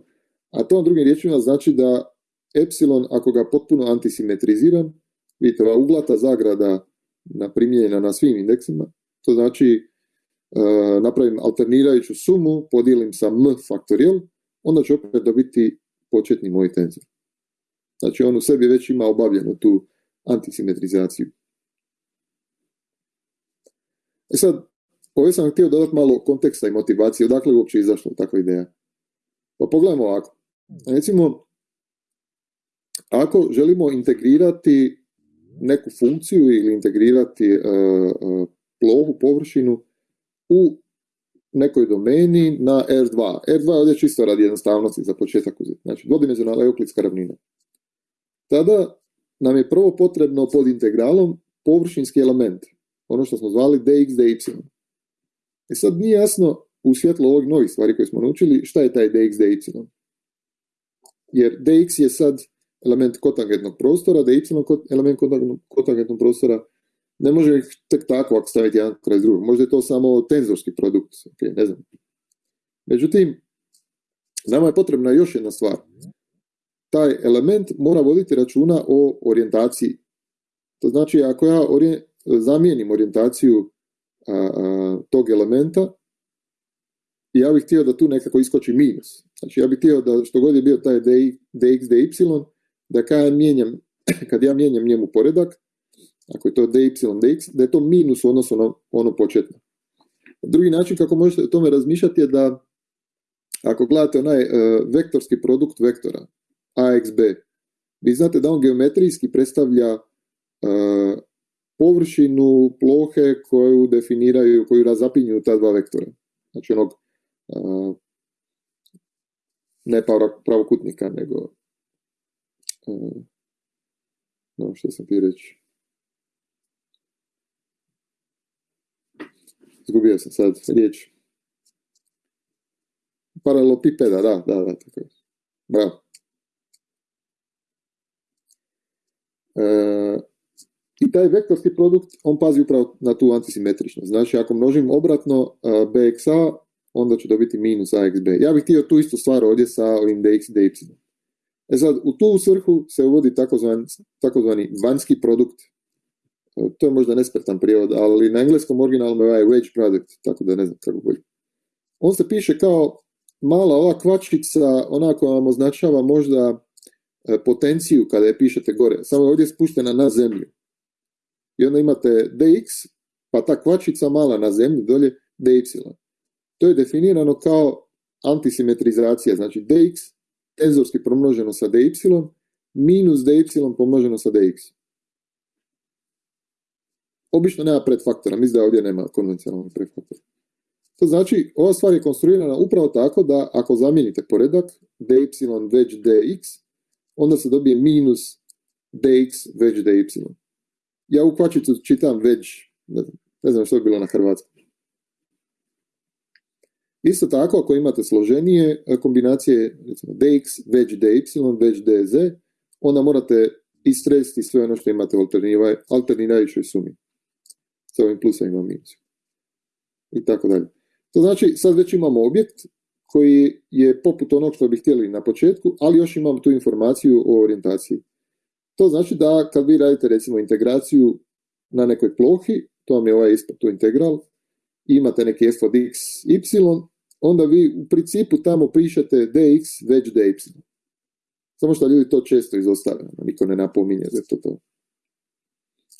A to drugim riječima znači da epsilon, ako ga potpuno antisimetriziram, vidite, ova uglata zagrada naprimljena na svim indeksima, to znači napravim alternirajuću sumu, podijelim sa m faktorijal, onda ću opet dobiti početni moj tenzor. Znači on u sebi već ima obavljenu tu antisimetrizaciju. E sad, ovdje sam htio dodati malo konteksta i motivacije, odakle je uopće izašla takva ideja. Pa pogledajmo ovako. Recimo, ako želimo integrirati neku funkciju ili integrirati uh, uh, plohu, površinu u nekoj domeni na R2. R2 je ovdje čisto radi jednostavnosti za početak uzeti. Znači, dvodimenzionalna euklidska ravnina. Tada nam je prvo potrebno pod integralom površinski element, ono što smo zvali dx, dy. E sad nije jasno u svjetlu ovih novih stvari koje smo naučili šta je taj dx, dy. Jer dx je sad element kotangentnog prostora, dy element kotangentnog prostora, ne može ih tek tako ako staviti jedan kraj drugog. Možda je to samo tenzorski produkt, okay, ne znam. Međutim, nama je potrebna još jedna stvar. Taj element mora voditi računa o orijentaciji. To znači, ako ja zamijenim orijentaciju tog elementa, ja bih htio da tu nekako iskoči minus. Znači, ja bih htio da što god je bio taj dx, dy, da kad ja mijenjam, kad ja mijenjam njemu poredak, ako je to dy, dx, da je to minus u odnosu na ono početno. Drugi način kako možete o tome razmišljati je da ako gledate onaj uh, vektorski produkt vektora, AXB, vi znate da on geometrijski predstavlja uh, površinu plohe koju definiraju, koju razapinju ta dva vektora. Znači onog uh, ne pravokutnika, nego no, što sam ti reći? Zgubio sam sad riječ. Paralelopipeda, da, da, da, tako je. Bravo. E, I taj vektorski produkt, on pazi upravo na tu antisimetričnost. Znači, ako množim obratno e, bxa, onda ću dobiti minus axb. Ja bih htio tu istu stvar ovdje sa ovim dx, dy. E sad, u tu svrhu se uvodi takozvani, takozvani vanjski produkt. E, to je možda nespretan prijevod, ali na engleskom originalnom je ovaj wedge product, tako da ne znam kako bolje. On se piše kao mala ova kvačica, onako vam označava možda e, potenciju kada je pišete gore, samo je ovdje spuštena na zemlju. I onda imate dx, pa ta kvačica mala na zemlji, dolje dy. To je definirano kao antisimetrizacija, znači dx tenzorski pomnoženo sa dy minus dy pomnoženo sa dx. Obično nema predfaktora, mislim da ovdje nema konvencionalnog predfaktora. To znači, ova stvar je konstruirana upravo tako da ako zamijenite poredak dy već dx, onda se dobije minus dx već dy. Ja u kvačicu čitam već, ne znam, što je bilo na hrvatskom. Isto tako, ako imate složenije e, kombinacije, recimo dx, već dy, već dz, onda morate istresiti sve ono što imate u alternirajućoj sumi. Sa ovim plusovima i minusima. I tako dalje. To znači, sad već imamo objekt koji je poput onog što bi htjeli na početku, ali još imamo tu informaciju o orijentaciji. To znači da kad vi radite recimo integraciju na nekoj plohi, to vam je ovaj ispod tu integral, imate neki f od x, y, onda vi u principu tamo pišete dx već dy. Samo što ljudi to često izostave, niko ne napominje je to to.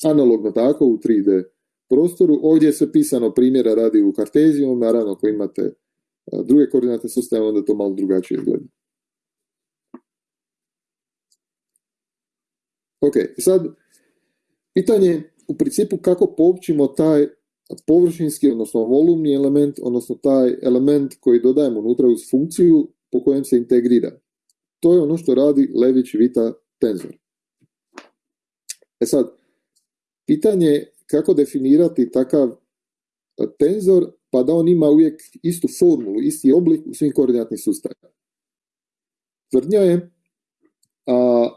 Analogno tako u 3D prostoru, ovdje je sve pisano primjera radi u kartezijom, naravno ako imate druge koordinate sustave, onda to malo drugačije izgleda. Ok, sad, pitanje u principu kako poopćimo taj površinski, odnosno volumni element, odnosno taj element koji dodajemo unutra uz funkciju po kojem se integrira. To je ono što radi Lević Vita tenzor. E sad, pitanje je kako definirati takav tenzor pa da on ima uvijek istu formulu, isti oblik u svim koordinatnim sustavima. Tvrdnja je, a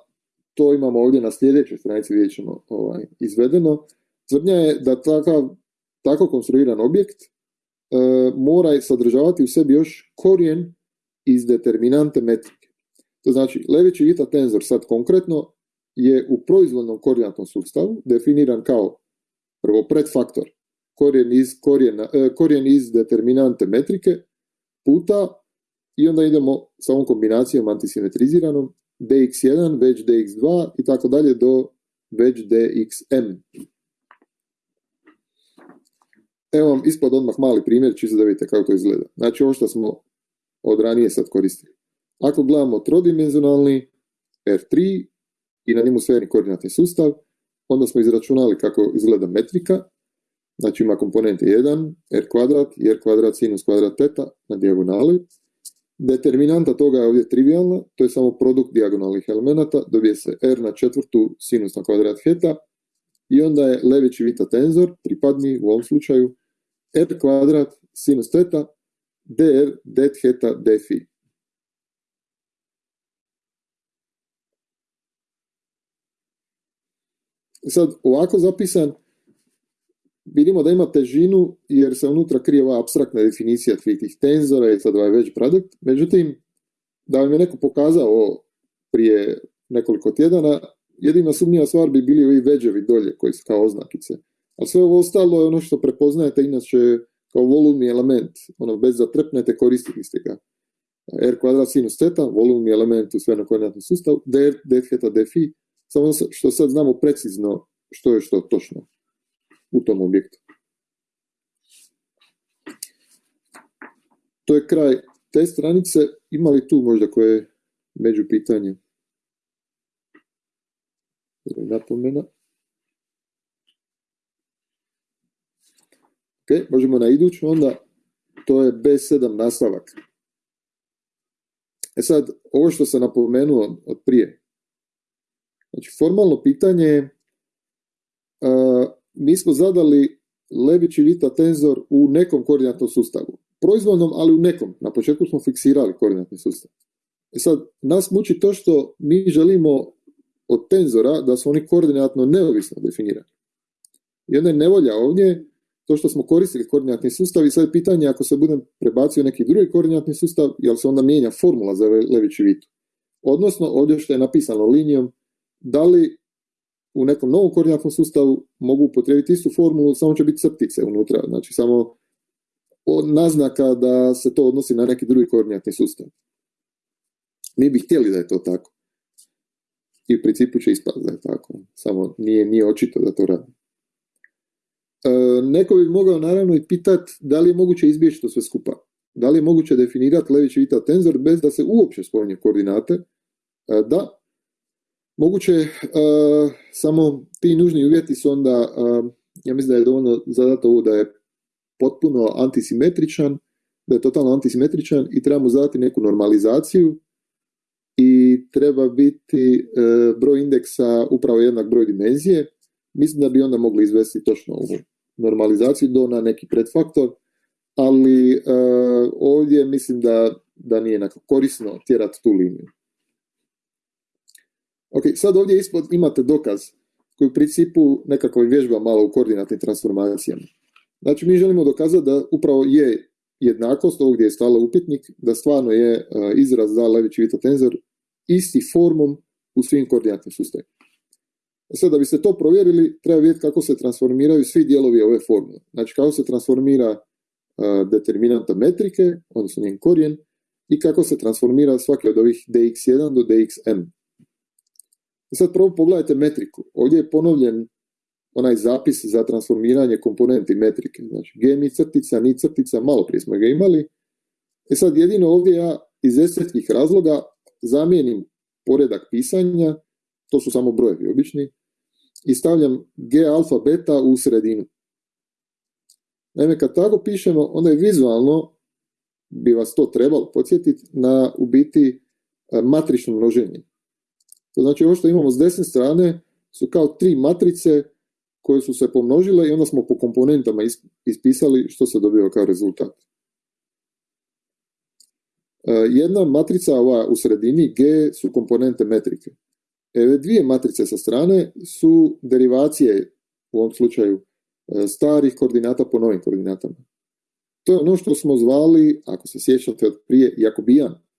to imamo ovdje na sljedećoj stranici vidjet ćemo ovaj, izvedeno, tvrdnja je da takav tako konstruiran objekt e, mora sadržavati u sebi još korijen iz determinante metrike. To znači, Lević Vita tenzor sad konkretno je u proizvodnom koordinatnom sustavu definiran kao prvo predfaktor korijen iz, e, korijen iz determinante metrike puta i onda idemo sa ovom kombinacijom antisimetriziranom dx1 već dx2 i tako dalje do već dxm. Evo vam ispod odmah mali primjer, čisto da vidite kako to izgleda. Znači ovo što smo od ranije sad koristili. Ako gledamo trodimenzionalni R3 i na njemu sferni koordinatni sustav, onda smo izračunali kako izgleda metrika, znači ima komponente 1, r kvadrat, r kvadrat, sinus kvadrat teta na dijagonali. Determinanta toga je ovdje trivialna, to je samo produkt dijagonalnih elemenata, dobije se r na četvrtu sinus na kvadrat heta i onda je Lević vita tenzor, pripadni u ovom slučaju, r kvadrat sinus teta dr det heta d phi. Sad, ovako zapisan, vidimo da ima težinu jer se unutra krije ova abstraktna definicija tih tenzora i sad ovaj već produkt. Međutim, da vam je neko pokazao prije nekoliko tjedana, jedina sumnjiva stvar bi bili ovi veđevi dolje koji su kao oznakice. A sve ovo ostalo je ono što prepoznajete inače kao volumni element, ono bez da trepnete koristili ste ga. R kvadrat sinus teta, volumni element u svenom koordinatnom sustavu, d, d theta, d phi, samo što sad znamo precizno što je što točno u tom objektu. To je kraj te stranice. Ima li tu možda koje među pitanje? Napomena? Ok, možemo na iduću onda. To je B7 nastavak. E sad, ovo što sam napomenuo od prije. Znači, formalno pitanje je mi smo zadali Lević i Vita tenzor u nekom koordinatnom sustavu. Proizvodnom, ali u nekom. Na početku smo fiksirali koordinatni sustav. E sad, nas muči to što mi želimo od tenzora da su oni koordinatno neovisno definirani. I onda je nevolja ovdje to što smo koristili koordinatni sustav i sad je pitanje ako se budem prebacio neki drugi koordinatni sustav, jel se onda mijenja formula za Lević i Vitu. Odnosno, ovdje što je napisano linijom, da li u nekom novom koordinatnom sustavu mogu upotrijebiti istu formulu, samo će biti crtice unutra, znači samo naznaka da se to odnosi na neki drugi koordinatni sustav. Mi bi htjeli da je to tako. I u principu će ispati da je tako. Samo nije, nije očito da to radi. E, neko bi mogao naravno i pitati da li je moguće izbjeći to sve skupa. Da li je moguće definirati Lević Vita tenzor bez da se uopće spominje koordinate? E, da, Moguće, uh, samo ti nužni uvjeti su onda, uh, ja mislim da je dovoljno zadati ovo da je potpuno antisimetričan, da je totalno antisimetričan i trebamo zadati neku normalizaciju i treba biti uh, broj indeksa upravo jednak broj dimenzije. Mislim da bi onda mogli izvesti točno ovu normalizaciju do na neki predfaktor, ali ovdje mislim da, da nije korisno tjerati tu liniju. Ok, sad ovdje ispod imate dokaz koji u principu nekako vježba malo u koordinatnim transformacijama. Znači mi želimo dokazati da upravo je jednakost, ovdje je stala upitnik, da stvarno je e, izraz za Lević Vita tenzor isti formom u svim koordinatnim sustavima. E sad, da biste to provjerili, treba vidjeti kako se transformiraju svi dijelovi ove formule. Znači, kako se transformira uh, determinanta metrike, odnosno njen korijen, i kako se transformira svaki od ovih dx1 do dxm. I sad prvo pogledajte metriku. Ovdje je ponovljen onaj zapis za transformiranje komponenti metrike. Znači, g crtica, ni crtica, malo prije smo ga imali. E sad, jedino ovdje ja iz estetskih razloga zamijenim poredak pisanja, to su samo brojevi obični, i stavljam g alfa beta u sredinu. Naime, kad tako pišemo, onda je vizualno, bi vas to trebalo podsjetiti, na u biti e, matrično množenje. To znači ovo što imamo s desne strane su kao tri matrice koje su se pomnožile i onda smo po komponentama ispisali što se dobio kao rezultat. E, jedna matrica ova u sredini G su komponente metrike. Eve dvije matrice sa strane su derivacije u ovom slučaju e, starih koordinata po novim koordinatama. To je ono što smo zvali, ako se sjećate od prije, Jakobijan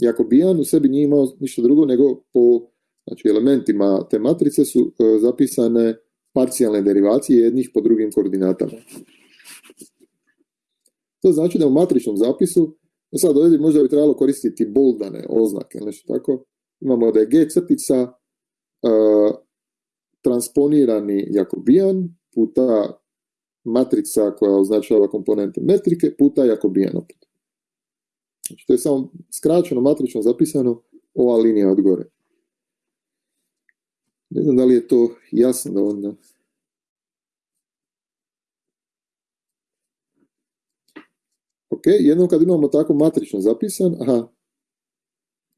Jakobijan u sebi nije imao ništa drugo nego po znači, elementima te matrice su e, zapisane parcijalne derivacije jednih po drugim koordinatama. To znači da u matričnom zapisu, sad ovdje možda bi trebalo koristiti boldane oznake, nešto tako, imamo da je G crtica e, transponirani Jakobijan puta matrica koja označava komponente metrike puta Jakobijan opet. Znači, to je samo skraćeno, matrično zapisano, ova linija od gore. Ne znam da li je to jasno da onda... Ok, jednom kad imamo tako matrično zapisan, aha,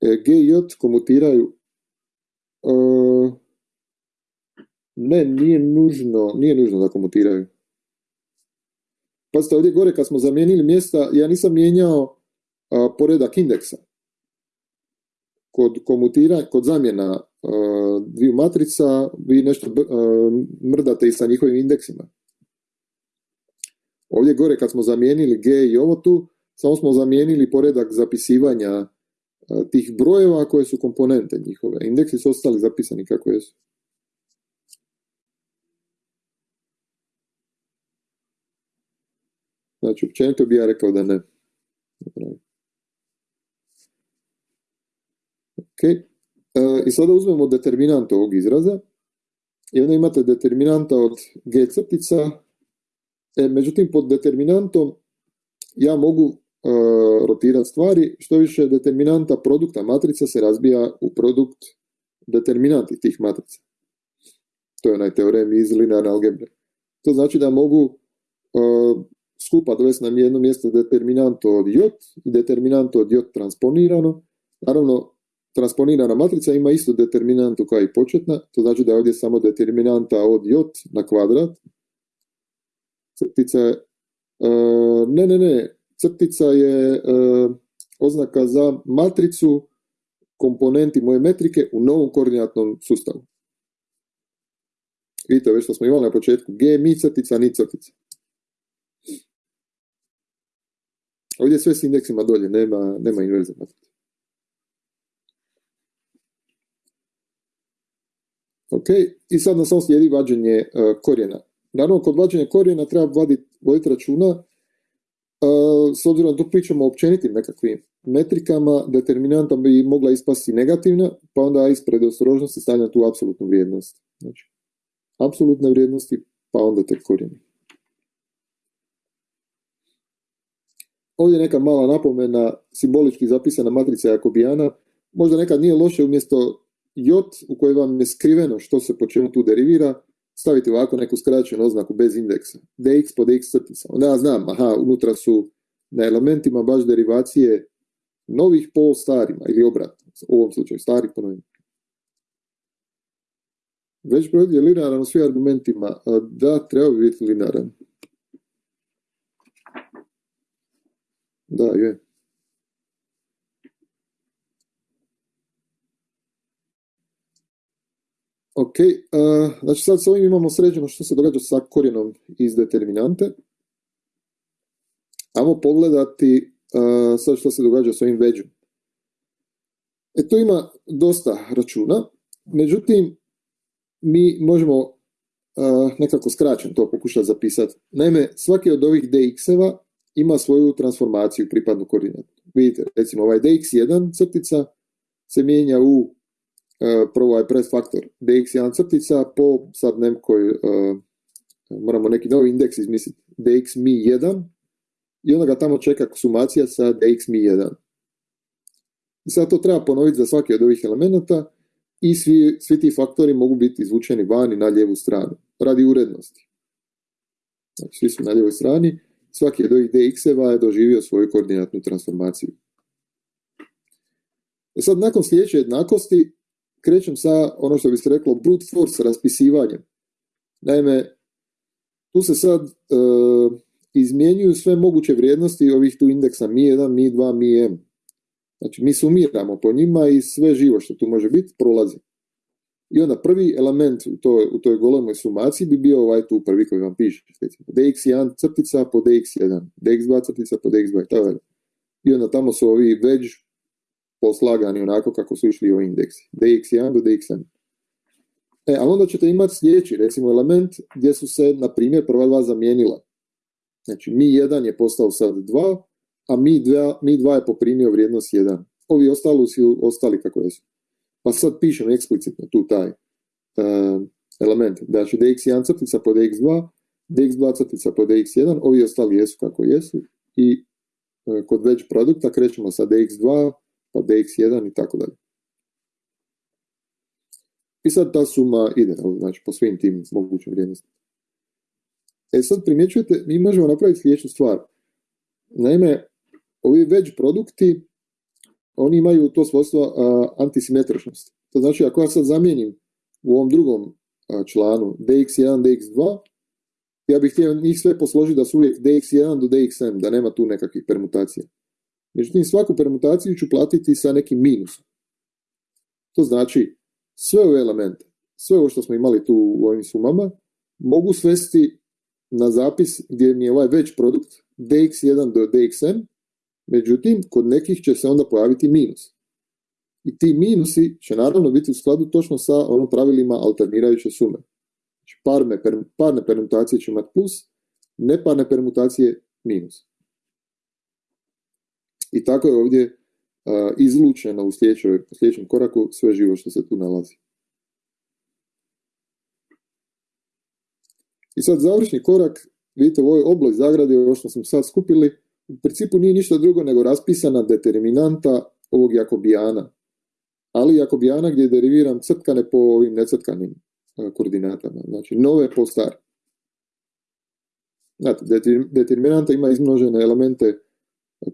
e, G i J komutiraju e, ne, nije nužno, nije nužno da komutiraju. Pazite, ovdje gore kad smo zamijenili mjesta, ja nisam mijenjao poredak indeksa. Kod komutiranja, kod zamjena dviju matrica, vi nešto mrdate i sa njihovim indeksima. Ovdje gore kad smo zamijenili G i ovo tu, samo smo zamijenili poredak zapisivanja tih brojeva koje su komponente njihove. Indeksi su ostali zapisani kako jesu. Znači, općenito bi ja rekao da ne. Ok. E, I sada uzmemo determinant ovog izraza. I onda imate determinanta od g crtica. E, međutim, pod determinantom ja mogu uh, rotirati stvari. Što više determinanta produkta matrica se razbija u produkt determinanti tih matrica. To je onaj teorem iz linearne algebre. To znači da mogu skupa dovesti nam jedno mjesto determinanto od J i determinanto od J transponirano. Naravno, transponirana matrica ima istu determinantu kao i početna, to znači da je ovdje samo determinanta od J na kvadrat. Crtica je, ne, ne, ne, crtica je oznaka za matricu komponenti moje metrike u novom koordinatnom sustavu. Vidite već što smo imali na početku, G mi crtica, ni crtica. Ovdje je sve s indeksima dolje, nema, nema inverze Ok, i sad nas samo slijedi vađenje uh, korijena. Naravno, kod vađenja korijena treba voditi, voditi računa, uh, s obzirom da tu pričamo o općenitim nekakvim metrikama, determinanta bi mogla ispasti negativna, pa onda ispred ostrožnosti stavljam tu apsolutnu vrijednost. Znači, apsolutne vrijednosti, pa onda tek korijeni. Ovdje neka mala napomena, simbolički zapisana matrica Jakobijana, možda nekad nije loše umjesto J u kojoj vam je skriveno što se po čemu tu derivira, staviti ovako neku skraćenu oznaku bez indeksa, dx po dx crtica. Onda ja znam, aha, unutra su na elementima baš derivacije novih po starima, ili obratno, u ovom slučaju starih po novim. Već broj je linearan u svim argumentima, da, treba bi biti linearan. Da, je. Ok, uh, znači sad s ovim imamo sređeno što se događa sa korijenom iz determinante. Ajmo pogledati uh, sad što se događa s ovim veđom. E to ima dosta računa, međutim mi možemo uh, nekako skraćeno to pokušati zapisati. Naime, svaki od ovih dx-eva ima svoju transformaciju pripadnu koordinatu. Vidite, recimo ovaj dx1 crtica se mijenja u uh, prvo ovaj press faktor dx1 crtica po sad nekoj, uh, moramo neki novi indeks izmisliti, dx mi 1 i onda ga tamo čeka sumacija sa dx mi 1. I sad to treba ponoviti za svaki od ovih elemenata i svi, svi ti faktori mogu biti izvučeni vani na lijevu stranu, radi urednosti. Znači, svi su na lijevoj strani svaki od ovih dx-eva je doživio svoju koordinatnu transformaciju. E sad, nakon sljedeće jednakosti, krećem sa ono što bi se reklo brute force raspisivanjem. Naime, tu se sad e, izmjenjuju sve moguće vrijednosti ovih tu indeksa Mi1, Mi2, Mi-M. Znači, mi sumiramo po njima i sve živo što tu može biti prolazi. I onda prvi element u toj, u toj golemoj sumaciji bi bio ovaj tu prvi koji vam piše. dx1 crtica po dx1, dx2 crtica po dx2 tako I onda tamo su ovi već poslagani onako kako su išli ovi indeksi. dx1 do dxn. E, a onda ćete imati sljedeći, recimo, element gdje su se, na primjer, prva dva zamijenila. Znači, mi1 je postao sad 2, a mi2, mi2 je poprimio vrijednost 1. Ovi ostali su ostali kako su. Pa sad pišem eksplicitno tu taj uh, element. Znači dx1 crtica po dx2, dx2 crtica po dx1, ovi ostali jesu kako jesu i uh, kod već produkta krećemo sa dx2 pa dx1 i tako dalje. I sad ta suma ide, znači po svim tim mogućim vrijednostima. E sad primjećujete, mi možemo napraviti sljedeću stvar. Naime, ovi već produkti, oni imaju to svojstvo antisimetričnosti. To znači, ako ja sad zamijenim u ovom drugom članu dx1, dx2, ja bih htio njih sve posložiti da su uvijek dx1 do dxm, da nema tu nekakvih permutacija. Međutim, svaku permutaciju ću platiti sa nekim minusom. To znači, sve ove elemente, sve ovo što smo imali tu u ovim sumama, mogu svesti na zapis gdje mi je ovaj već produkt dx1 do dxm, međutim, kod nekih će se onda pojaviti minus. I ti minusi će naravno biti u skladu točno sa onom pravilima alternirajuće sume. Znači, parne, parne permutacije će imati plus, neparne permutacije minus. I tako je ovdje izlučeno u sljedećem koraku sve živo što se tu nalazi. I sad završni korak, vidite u ovoj obloj zagradi, ovo što smo sad skupili, u principu nije ništa drugo nego raspisana determinanta ovog jakobijana. Ali jakobijana gdje deriviram crtkane po ovim necrtkanim koordinatama. Znači, nove po stare. Znate, determinanta ima izmnožene elemente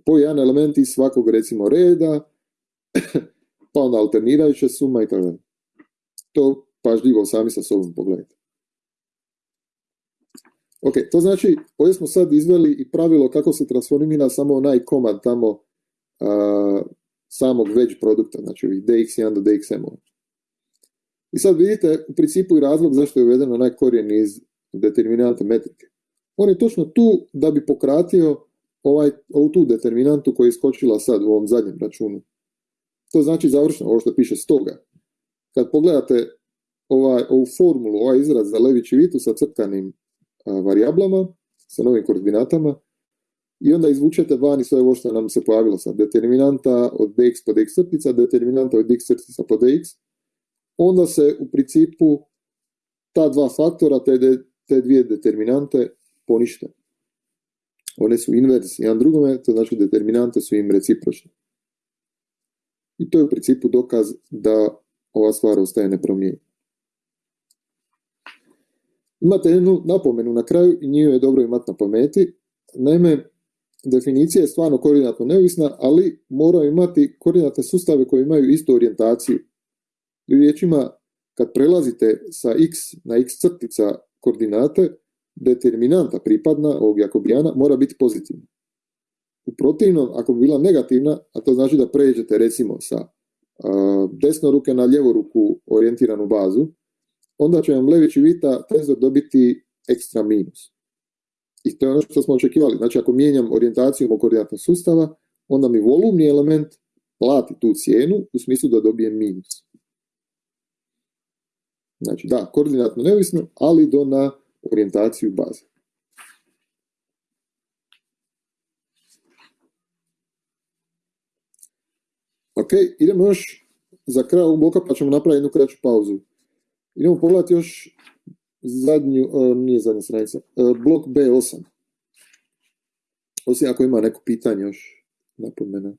po jedan element iz svakog recimo reda, pa onda alternirajuća suma i tako To pažljivo sami sa sobom pogledajte. Ok, to znači, ovdje smo sad izveli i pravilo kako se transformira samo onaj komad tamo samog već produkta, znači ovih dx1 do dxm. I sad vidite u principu i razlog zašto je uveden onaj korijen iz determinante metrike. On je točno tu da bi pokratio ovaj, ovu tu determinantu koja je iskočila sad u ovom zadnjem računu. To znači završno, ovo što piše stoga. Kad pogledate ovaj, ovu formulu, ovaj izraz za levići vitu sa crtanim varijablama, sa novim koordinatama, i onda izvučete vani sve ovo što nam se pojavilo sad. Determinanta od dx po dx crtica, determinanta od dx crtica po dx, onda se u principu ta dva faktora, te, te dvije determinante ponište. One su inversi jedan drugome, to znači determinante su im recipročne. I to je u principu dokaz da ova stvar ostaje nepromijenjena. Imate jednu napomenu na kraju i nju je dobro imati na pameti. Naime, definicija je stvarno koordinatno neovisna, ali moraju imati koordinatne sustave koji imaju istu orijentaciju. Riječima, kad prelazite sa x na x crtica koordinate, determinanta pripadna ovog jakobijana mora biti pozitivna. U protivnom, ako bi bila negativna, a to znači da pređete recimo sa desno ruke na lijevu ruku orijentiranu bazu, onda će vam levići vita tenzor dobiti ekstra minus. I to je ono što smo očekivali. Znači, ako mijenjam orijentaciju mog koordinatnog sustava, onda mi volumni element plati tu cijenu u smislu da dobijem minus. Znači, da, koordinatno neovisno, ali do na orijentaciju baze. Ok, idemo još za kraj ovog bloka pa ćemo napraviti jednu kraću pauzu. Idemo pogledati još zadnju, uh, nije zadnja stranica, uh, blok B8. Osim ako ima neko pitanje još napomena.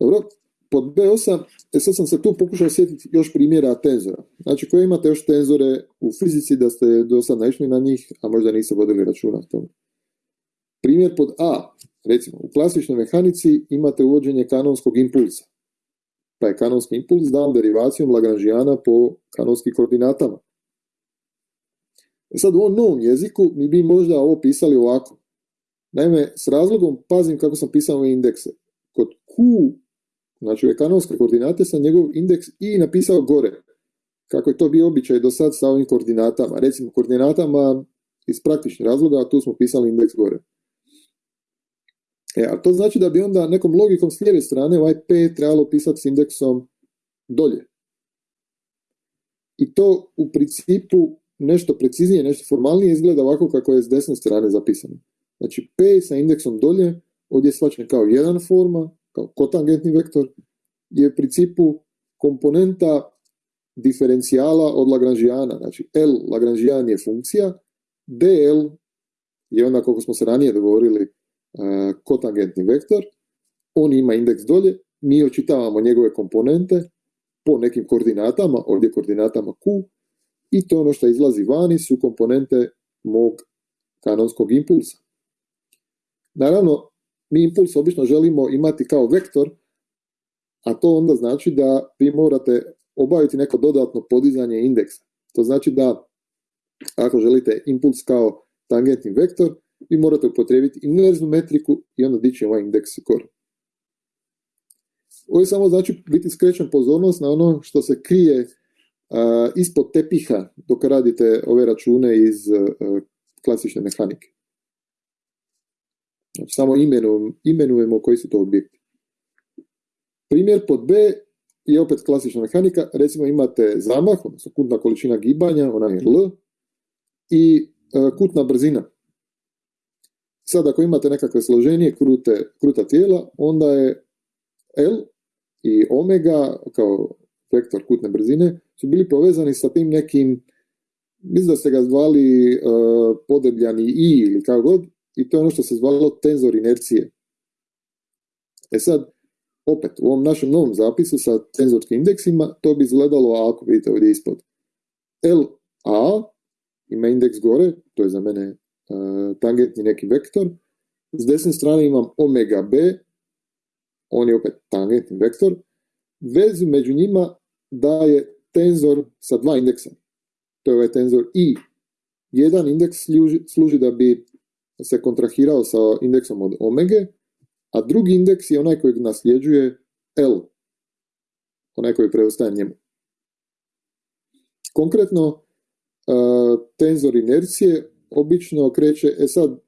Dobro, pod B8, e sad sam se tu pokušao sjetiti još primjera tenzora. Znači, koje imate još tenzore u fizici da ste do sad naišli na njih, a možda niste vodili računa o tome. Primjer pod A, recimo, u klasičnoj mehanici imate uvođenje kanonskog impulsa. Pa je kanonski impuls dan derivacijom Lagranžijana po kanonskim koordinatama. E sad u ovom novom jeziku mi bi možda ovo pisali ovako. Naime, s razlogom pazim kako sam pisao ove indekse. Kod Q znači ove kanonske koordinate sam njegov indeks i napisao gore. Kako je to bio običaj do sad sa ovim koordinatama. Recimo koordinatama iz praktičnih razloga, a tu smo pisali indeks gore. E, a to znači da bi onda nekom logikom s lijeve strane ovaj P trebalo pisati s indeksom dolje. I to u principu nešto preciznije, nešto formalnije izgleda ovako kako je s desne strane zapisano. Znači P sa indeksom dolje, ovdje je svačen kao jedan forma, kao kotangentni vektor, je u principu komponenta diferencijala od Lagranžijana. Znači L Lagranžijan je funkcija, DL je onda, kako smo se ranije dogovorili, e, kotangentni vektor, on ima indeks dolje, mi očitavamo njegove komponente po nekim koordinatama, ovdje koordinatama Q, i to ono što izlazi vani su komponente mog kanonskog impulsa. Naravno, mi impuls obično želimo imati kao vektor, a to onda znači da vi morate obaviti neko dodatno podizanje indeksa. To znači da ako želite impuls kao tangentni vektor, vi morate upotrijebiti inverznu metriku i onda dići ovaj indeks kor. Ovo je samo znači biti skrećen pozornost na ono što se krije ispod tepiha dok radite ove račune iz klasične mehanike. Samo imenujemo, imenujemo koji su to objekti. Primjer pod B je opet klasična mehanika. Recimo imate zamah, odnosno kutna količina gibanja, ona je L, i kutna brzina. Sad ako imate nekakve složenije krute, kruta tijela, onda je L i omega kao vektor kutne brzine su bili povezani sa tim nekim, mislim da ste ga zvali uh, podebljani i ili kako god, i to je ono što se zvalo tenzor inercije. E sad, opet, u ovom našem novom zapisu sa tenzorskim indeksima, to bi izgledalo ako vidite ovdje ispod. LA ima indeks gore, to je za mene uh, tangentni neki vektor, s desne strane imam omega b, on je opet tangentni vektor, vezu među njima daje tenzor sa dva indeksa. To je ovaj tenzor i. Jedan indeks služi da bi se kontrahirao sa indeksom od omege, a drugi indeks je onaj koji nasljeđuje L, onaj koji preostaje njemu. Konkretno, uh, tenzor inercije obično kreće, e sad,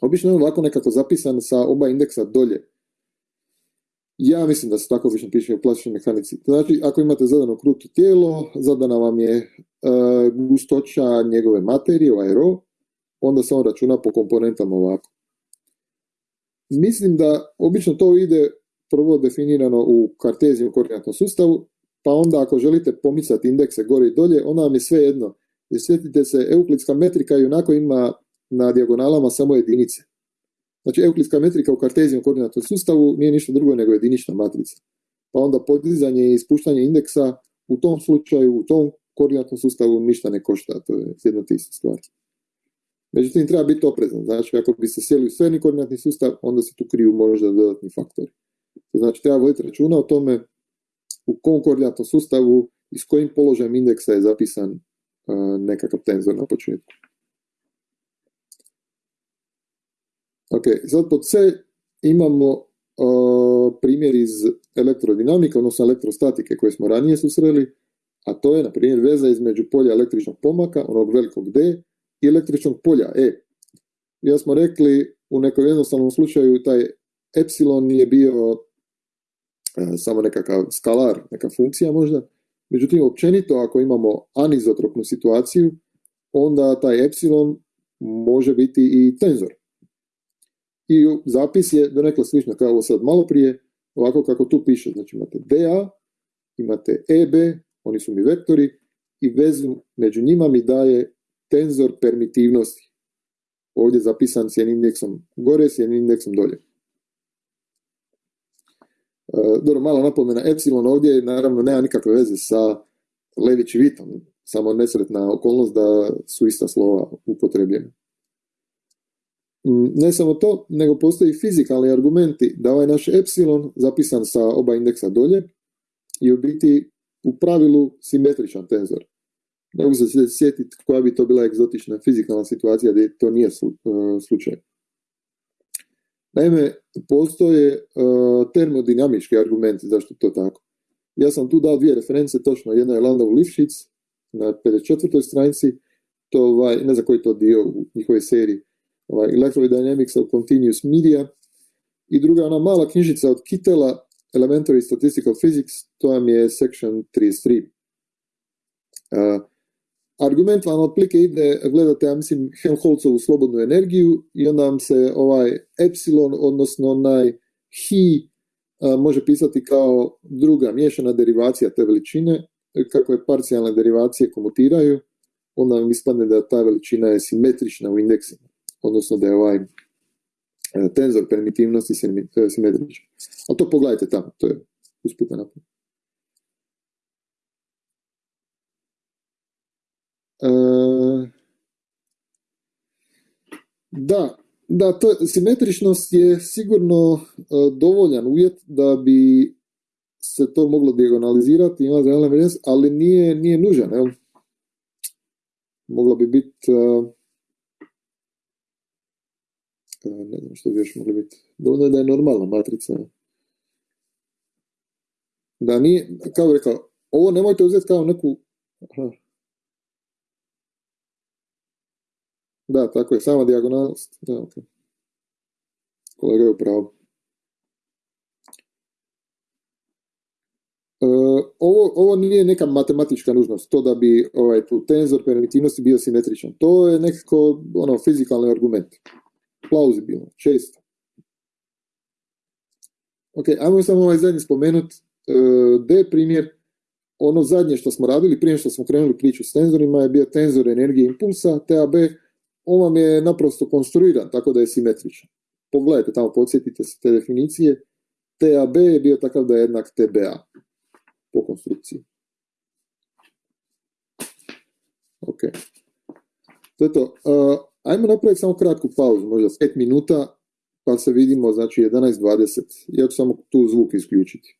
obično je ovako nekako zapisan sa oba indeksa dolje. Ja mislim da se tako obično piše u plastičnoj mehanici. Znači, ako imate zadano kruto tijelo, zadana vam je uh, gustoća njegove materije, ovaj RO, onda se on računa po komponentama ovako. Mislim da obično to ide prvo definirano u kartezijom koordinatnom sustavu, pa onda ako želite pomicati indekse gore i dolje, onda vam je sve jedno. Jer sjetite se, euklidska metrika i onako ima na dijagonalama samo jedinice. Znači, euklidska metrika u kartezijom koordinatnom sustavu nije ništa drugo nego jedinična matrica. Pa onda podizanje i ispuštanje indeksa u tom slučaju, u tom koordinatnom sustavu ništa ne košta, to je jedna te ista. Međutim, treba biti oprezan. Znači, ako bi se sjeli u koordinatni sustav, onda se tu kriju možda dodatni faktori. Znači, treba voditi računa o tome u kom koordinatnom sustavu i s kojim položajem indeksa je zapisan uh, nekakav tenzor na početku. Ok, sad pod C imamo uh, primjer iz elektrodinamike, odnosno elektrostatike koje smo ranije susreli, a to je, na primjer, veza između polja električnog pomaka, onog velikog D, električnog polja E. Ja smo rekli u nekom jednostavnom slučaju taj epsilon je bio e, samo nekakav skalar, neka funkcija možda. Međutim, općenito ako imamo anizotropnu situaciju, onda taj epsilon može biti i tenzor. I zapis je donekle slično kao ovo sad malo prije, ovako kako tu piše. Znači imate DA, imate EB, oni su mi vektori, i vezu među njima mi daje tenzor permitivnosti. Ovdje zapisan s jednim indeksom gore, s jednim indeksom dolje. E, dobro, malo napomena, epsilon ovdje naravno nema nikakve veze sa Lević i Vitom, samo nesretna okolnost da su ista slova upotrebljena. Mm, ne samo to, nego postoji fizikalni argumenti da ovaj naš epsilon zapisan sa oba indeksa dolje je u biti u pravilu simetričan tenzor. Ne mogu se sjetiti koja bi to bila egzotična fizikalna situacija gdje to nije e, slučaj. Naime, postoje e, termodinamički argumenti zašto to tako. Ja sam tu dao dvije reference, točno jedna je Landau Lifshitz na 54. stranici, to ovaj, ne znam koji to dio u njihovoj seriji, ovaj, Electrodynamics of Continuous Media, i druga ona mala knjižica od Kittela, Elementary Statistical Physics, to vam je section 33. Uh, argument vam otplike ide, gledate, ja mislim, Helmholtzovu slobodnu energiju i onda vam se ovaj epsilon, odnosno onaj hi, može pisati kao druga miješana derivacija te veličine, kako je parcijalne derivacije komutiraju, onda vam ispadne da ta veličina je simetrična u indeksima, odnosno da je ovaj e, tenzor primitivnosti e, simetričan. A to pogledajte tamo, to je usputna napravljeno. Da, da, to, simetričnost je sigurno e, dovoljan uvjet da bi se to moglo diagonalizirati, ima ali nije, nije nužan, jel? Moglo bi biti ne znam što bi još moglo biti. Dovoljno je da je normalna matrica. Da nije, kao rekao, ovo nemojte uzeti kao neku... Aha. Da, tako je, sama dijagonalnost. Da, okay. Kolega je upravo. E, ovo, ovo nije neka matematička nužnost, to da bi ovaj, tu tenzor permitivnosti bio simetričan. To je nekako ono, fizikalni argument plauzibilno, često. Ok, ajmo samo ovaj zadnji spomenut, e, D primjer, ono zadnje što smo radili prije što smo krenuli priču s tenzorima je bio tenzor energije impulsa, TAB, on vam je naprosto konstruiran tako da je simetričan. Pogledajte tamo, podsjetite se te definicije. TAB je bio takav da je jednak TBA po konstrukciji. Ok. To je to. Uh, Ajmo napraviti samo kratku pauzu, možda 5 minuta, pa se vidimo, znači 11.20. Ja ću samo tu zvuk isključiti.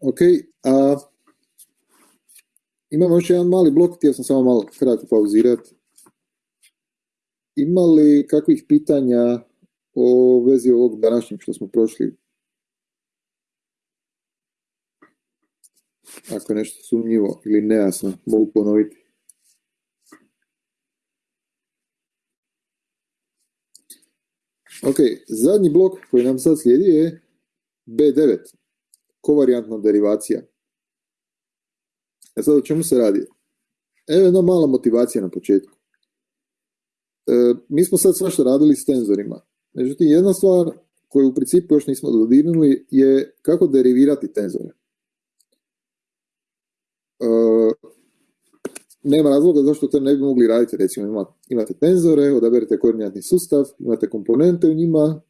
Ok, a imamo još jedan mali blok, htio sam samo malo kratko pauzirati. Ima li kakvih pitanja o vezi ovog današnjeg što smo prošli? Ako je nešto sumnjivo ili nejasno, mogu ponoviti. Ok, zadnji blok koji nam sad slijedi je B9, kovarijantna derivacija. E sad o čemu se radi? Evo jedna mala motivacija na početku. E, mi smo sad svašta radili s tenzorima. Međutim, jedna stvar koju u principu još nismo dodirnuli je kako derivirati tenzore. E, nema razloga zašto to ne bi mogli raditi. Recimo, imate tenzore, odaberete koordinatni sustav, imate komponente u njima,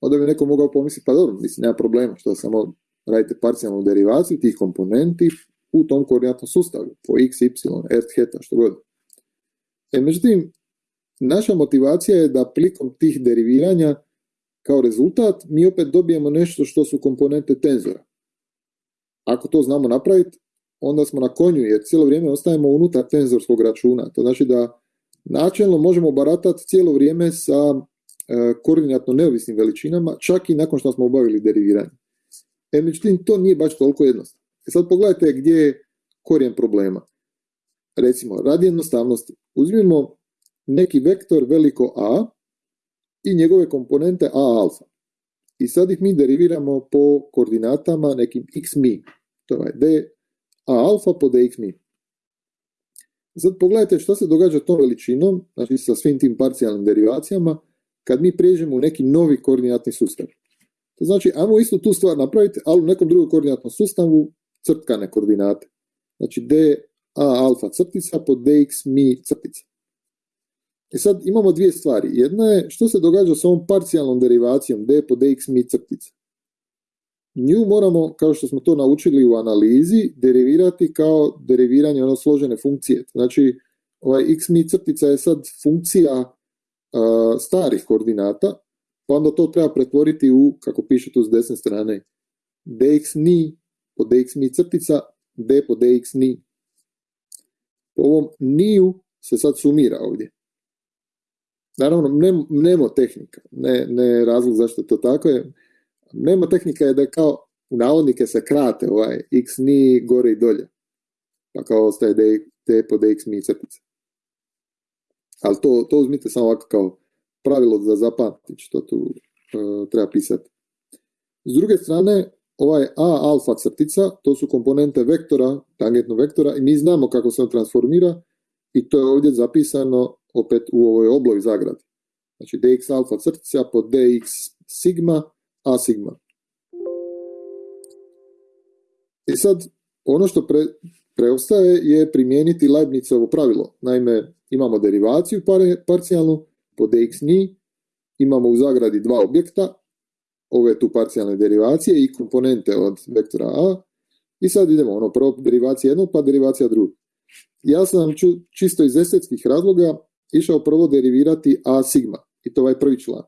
onda bi neko mogao pomisliti, pa dobro, mislim, nema problema, što samo radite parcijalnu derivaciju tih komponenti u tom koordinatnom sustavu, po x, y, r, heta, što god. E, međutim, naša motivacija je da plikom tih deriviranja kao rezultat mi opet dobijemo nešto što su komponente tenzora. Ako to znamo napraviti, onda smo na konju jer cijelo vrijeme ostajemo unutar tenzorskog računa. To znači da načelno možemo baratati cijelo vrijeme sa e, koordinatno neovisnim veličinama, čak i nakon što smo obavili deriviranje. E, međutim, to nije baš toliko jednostavno. E sad pogledajte gdje je korijen problema. Recimo, radi jednostavnosti, uzmimo neki vektor veliko A i njegove komponente A alfa. I sad ih mi deriviramo po koordinatama nekim x mi. To je d a alfa po dx mi. Sad pogledajte što se događa tom veličinom, znači sa svim tim parcijalnim derivacijama, kad mi prijeđemo u neki novi koordinatni sustav. To znači, ajmo isto tu stvar napraviti, ali u nekom drugom koordinatnom sustavu crtkane koordinate. Znači d a alfa crtica po dx mi crtica. I sad imamo dvije stvari. Jedna je što se događa s ovom parcijalnom derivacijom d po dx mi crtica. Nju moramo, kao što smo to naučili u analizi, derivirati kao deriviranje ono složene funkcije. Znači, ovaj x mi crtica je sad funkcija starih koordinata, pa onda to treba pretvoriti u, kako piše tu s desne strane, dx ni po dx mi crtica, d po dx ni. Po ovom niju se sad sumira ovdje. Naravno, nemo tehnika, ne, ne razlog zašto to tako je, nema tehnika je da kao u navodnike se krate ovaj x ni gore i dolje. Pa kao ostaje d, po dx mi crtice. Ali to, to uzmite samo ovako kao pravilo za zapamtiti što tu uh, treba pisati. S druge strane, ovaj a alfa crtica, to su komponente vektora, tangentnog vektora i mi znamo kako se on transformira i to je ovdje zapisano opet u ovoj oblovi zagradi. Znači dx alfa crtica po dx sigma a sigma. I sad, ono što pre, preostaje je primijeniti Leibnizovo pravilo. Naime, imamo derivaciju parcijalnu po dx ni, imamo u zagradi dva objekta, ove tu parcijalne derivacije i komponente od vektora a, i sad idemo, ono, prvo derivacija jednog, pa derivacija drugog. Ja sam ču, čisto iz estetskih razloga išao prvo derivirati a sigma, i to ovaj prvi član.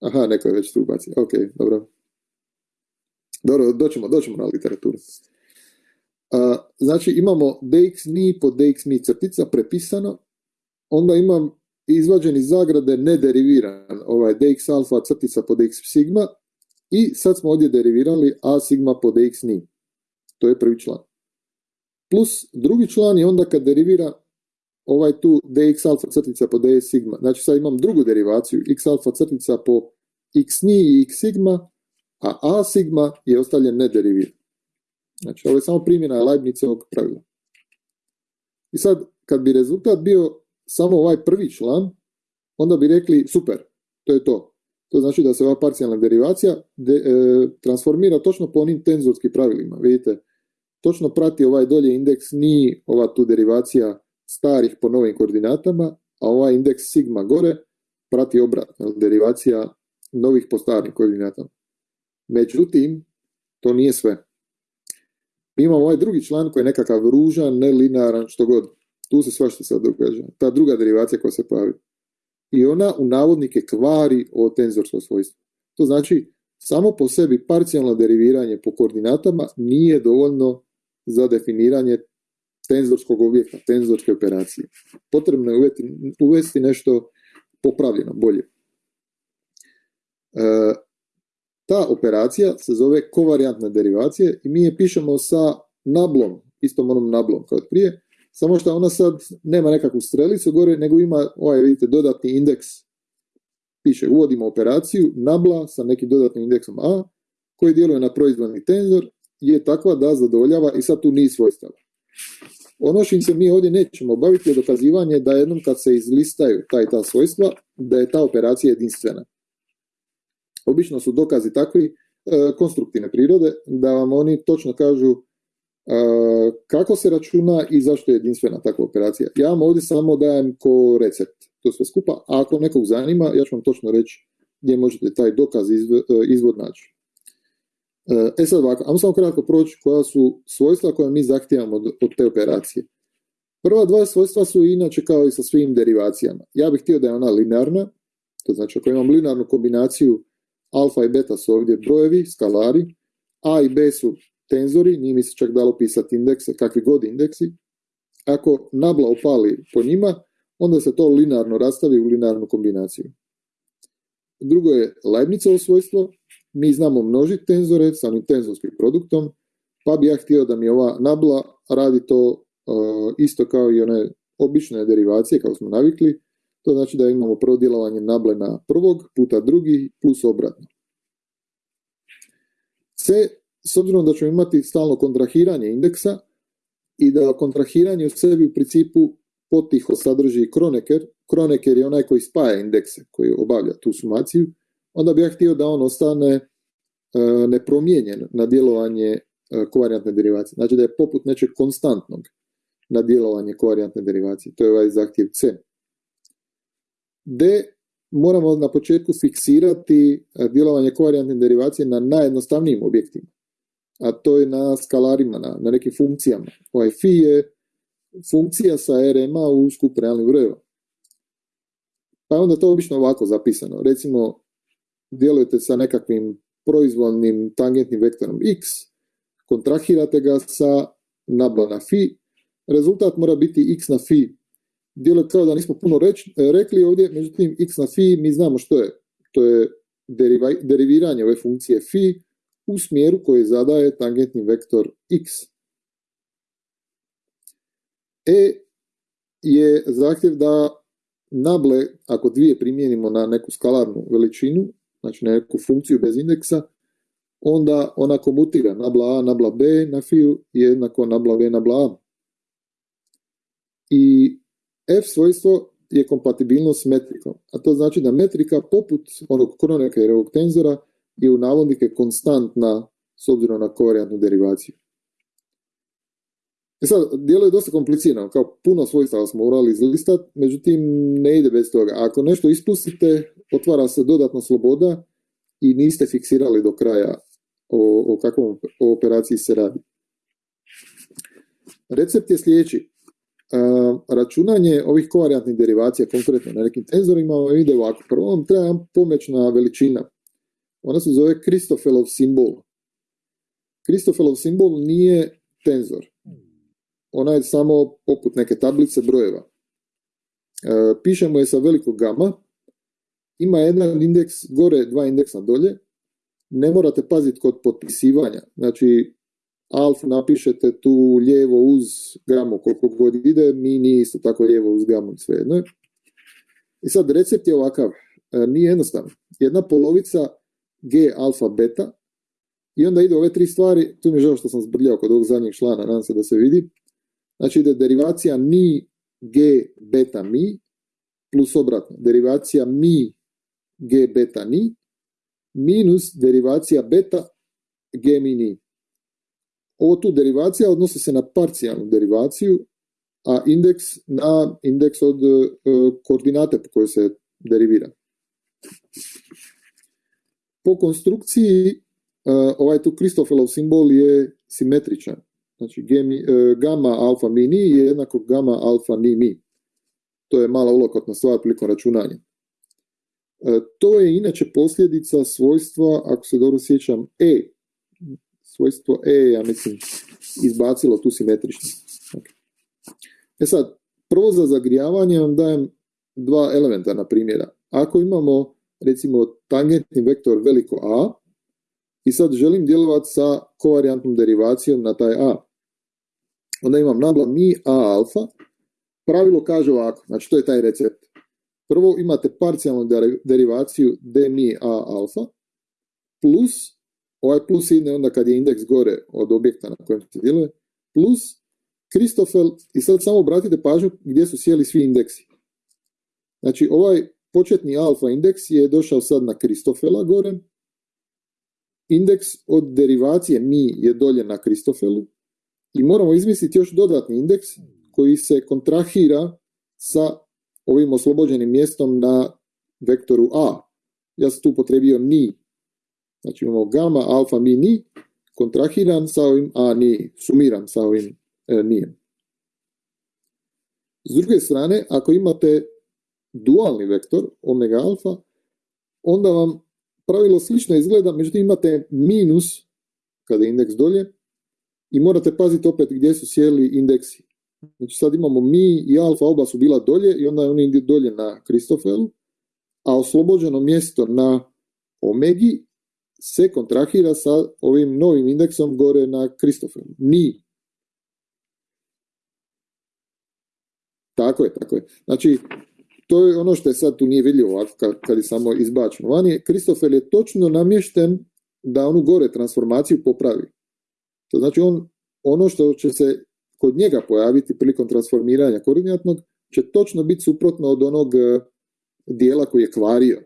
Aha, neko je već tu ubacio. Ok, dobro. Dobro, doćemo, doćemo na literaturu. znači imamo dx ni po dx mi crtica prepisano, onda imam izvađen iz zagrade nederiviran ovaj dx alfa crtica po dx sigma i sad smo ovdje derivirali a sigma po dx ni. To je prvi član. Plus drugi član je onda kad derivira ovaj tu dx alfa crtica po dx sigma. Znači sad imam drugu derivaciju x alfa crtica po x ni i x sigma, a a sigma je ostavljen nederiviran. Znači, ovo je samo primjena Leibnizovog pravila. I sad, kad bi rezultat bio samo ovaj prvi član, onda bi rekli, super, to je to. To znači da se ova parcijalna derivacija e, transformira točno po onim tenzorskim pravilima. Vidite, točno prati ovaj dolje indeks ni ova tu derivacija starih po novim koordinatama, a ovaj indeks sigma gore prati obratno, derivacija novih po starim koordinatama. Međutim, to nije sve. Mi imamo ovaj drugi član koji je nekakav ružan, nelinaran, što god. Tu se svašta sad događa. Ta druga derivacija koja se pojavi. I ona u navodnike kvari o tenzorsko svojstvo. To znači, samo po sebi parcijalno deriviranje po koordinatama nije dovoljno za definiranje tenzorskog objekta, tenzorske operacije. Potrebno je uvesti, nešto popravljeno, bolje. E, ta operacija se zove kovarijantna derivacija i mi je pišemo sa nablom, istom onom nablom kao prije, samo što ona sad nema nekakvu strelicu gore, nego ima ovaj, vidite, dodatni indeks. Piše, uvodimo operaciju, nabla sa nekim dodatnim indeksom A, koji djeluje na proizvodni tenzor, je takva da zadovoljava i sad tu niz svojstava. Ono što se mi ovdje nećemo baviti je dokazivanje da jednom kad se izlistaju ta i ta svojstva, da je ta operacija jedinstvena. Obično su dokazi takvi e, konstruktivne prirode, da vam oni točno kažu e, kako se računa i zašto je jedinstvena takva operacija. Ja vam ovdje samo dajem ko recept to sve skupa, a ako nekog zanima, ja ću vam točno reći gdje možete taj dokaz e, izvod naći. E sad ovako, ajmo samo kratko proći koja su svojstva koja mi zahtijevamo od, od te operacije. Prva dva svojstva su inače kao i sa svim derivacijama. Ja bih htio da je ona linearna, to znači ako imam linearnu kombinaciju alfa i beta su ovdje brojevi, skalari, a i b su tenzori, nije mi se čak dalo pisati indekse, kakvi god indeksi. Ako nabla opali po njima, onda se to linearno rastavi u linearnu kombinaciju. Drugo je Leibnizovo svojstvo, mi znamo množiti tenzore sa onim tenzorskim produktom, pa bi ja htio da mi ova nabla radi to uh, isto kao i one obične derivacije, kao smo navikli, to znači da imamo prvo djelovanje nable na prvog puta drugi plus obratno. C, s obzirom da ćemo imati stalno kontrahiranje indeksa i da kontrahiranje u sebi u principu potiho sadrži kroneker, kroneker je onaj koji spaja indekse, koji obavlja tu sumaciju, onda bih ja htio da on ostane e, nepromijenjen na djelovanje e, kovarijantne derivacije. Znači da je poput nečeg konstantnog na djelovanje kovarijantne derivacije. To je ovaj zahtjev C. D, moramo na početku fiksirati e, djelovanje kovarijantne derivacije na najjednostavnijim objektima. A to je na skalarima, na, nekim funkcijama. Ovaj phi je funkcija sa RMA u skup realnih brojeva. Pa onda to obično ovako zapisano. Recimo, djelujete sa nekakvim proizvodnim tangentnim vektorom x, kontrahirate ga sa nabla na fi, rezultat mora biti x na fi. Djeluje kao da nismo puno reč, rekli ovdje, međutim x na fi mi znamo što je. To je deriva, deriviranje ove funkcije fi u smjeru koji zadaje tangentni vektor x. E je zahtjev da nable, ako dvije primijenimo na neku skalarnu veličinu, znači na neku funkciju bez indeksa, onda ona komutira nabla A, nabla B na fiju jednako nabla B, nabla A. I F svojstvo je kompatibilnost s metrikom, a to znači da metrika poput onog Kronekerovog tenzora je u navodnike konstantna s obzirom na kovarijantnu derivaciju. E sad, dijelo je dosta komplicirano, kao puno svojstava smo morali izlistati, međutim ne ide bez toga. Ako nešto ispustite, otvara se dodatna sloboda i niste fiksirali do kraja o, o kakvom operaciji se radi. Recept je sljedeći. računanje ovih kovarijantnih derivacija, konkretno na nekim tenzorima, ide ovako. Prvo vam treba pomoćna veličina. Ona se zove Kristofelov simbol. Kristofelov simbol nije tenzor ona je samo poput neke tablice brojeva. E, pišemo je sa velikog gama, ima jedan indeks gore, dva indeksa dolje, ne morate paziti kod potpisivanja, znači alf napišete tu lijevo uz gamu koliko god ide, mi isto tako lijevo uz gamu, svejedno I sad recept je ovakav, e, nije jednostavno. Jedna polovica G alfa beta i onda ide ove tri stvari, tu mi je žao što sam zbrljao kod ovog zadnjeg člana, nadam se da se vidi, Znači da derivacija mi g beta mi plus obratno. Derivacija mi g beta ni minus derivacija beta g mi ni. Ovo tu derivacija odnosi se na parcijalnu derivaciju, a indeks na indeks od uh, koordinate po kojoj se derivira. Po konstrukciji uh, ovaj tu Kristofelov simbol je simetričan. Znači e, gamma alfa mi ni je jednako gamma alfa ni mi. To je mala ulokotna stvar prilikom računanja. To je inače posljedica svojstva, ako se dobro sjećam, E. Svojstvo E, ja mislim, izbacilo tu simetričnost. E sad, prvo za zagrijavanje vam dajem dva elementarna primjera. Ako imamo, recimo, tangentni vektor veliko A, i sad želim djelovati sa kovarijantnom derivacijom na taj A. Onda imam nabla mi A alfa, pravilo kaže ovako, znači to je taj recept. Prvo imate parcijalnu derivaciju d mi a alfa, plus, ovaj plus ide onda kad je indeks gore od objekta na kojem se djeluje, plus Kristofel, i sad samo obratite pažnju gdje su sjeli svi indeksi. Znači ovaj početni alfa indeks je došao sad na Kristofela gore, indeks od derivacije mi je dolje na Kristofelu i moramo izmisliti još dodatni indeks koji se kontrahira sa ovim oslobođenim mjestom na vektoru A. Ja sam tu potrebio ni. Znači imamo gamma, alfa, mi, ni, kontrahiran sa ovim A, ni, sumiran sa ovim e, nijem. S druge strane, ako imate dualni vektor, omega alfa, onda vam pravilo slično izgleda, međutim imate minus kada je indeks dolje i morate paziti opet gdje su sjeli indeksi. Znači sad imamo mi i alfa oba su bila dolje i onda je oni dolje na Kristofelu, a oslobođeno mjesto na omegi se kontrahira sa ovim novim indeksom gore na Kristofelu. Ni. Tako je, tako je. Znači, to je ono što je sad tu nije vidljivo ovako kad, je samo izbačeno. Vani Kristofel je točno namješten da onu gore transformaciju popravi. To znači on, ono što će se kod njega pojaviti prilikom transformiranja koordinatnog će točno biti suprotno od onog e, dijela koji je kvario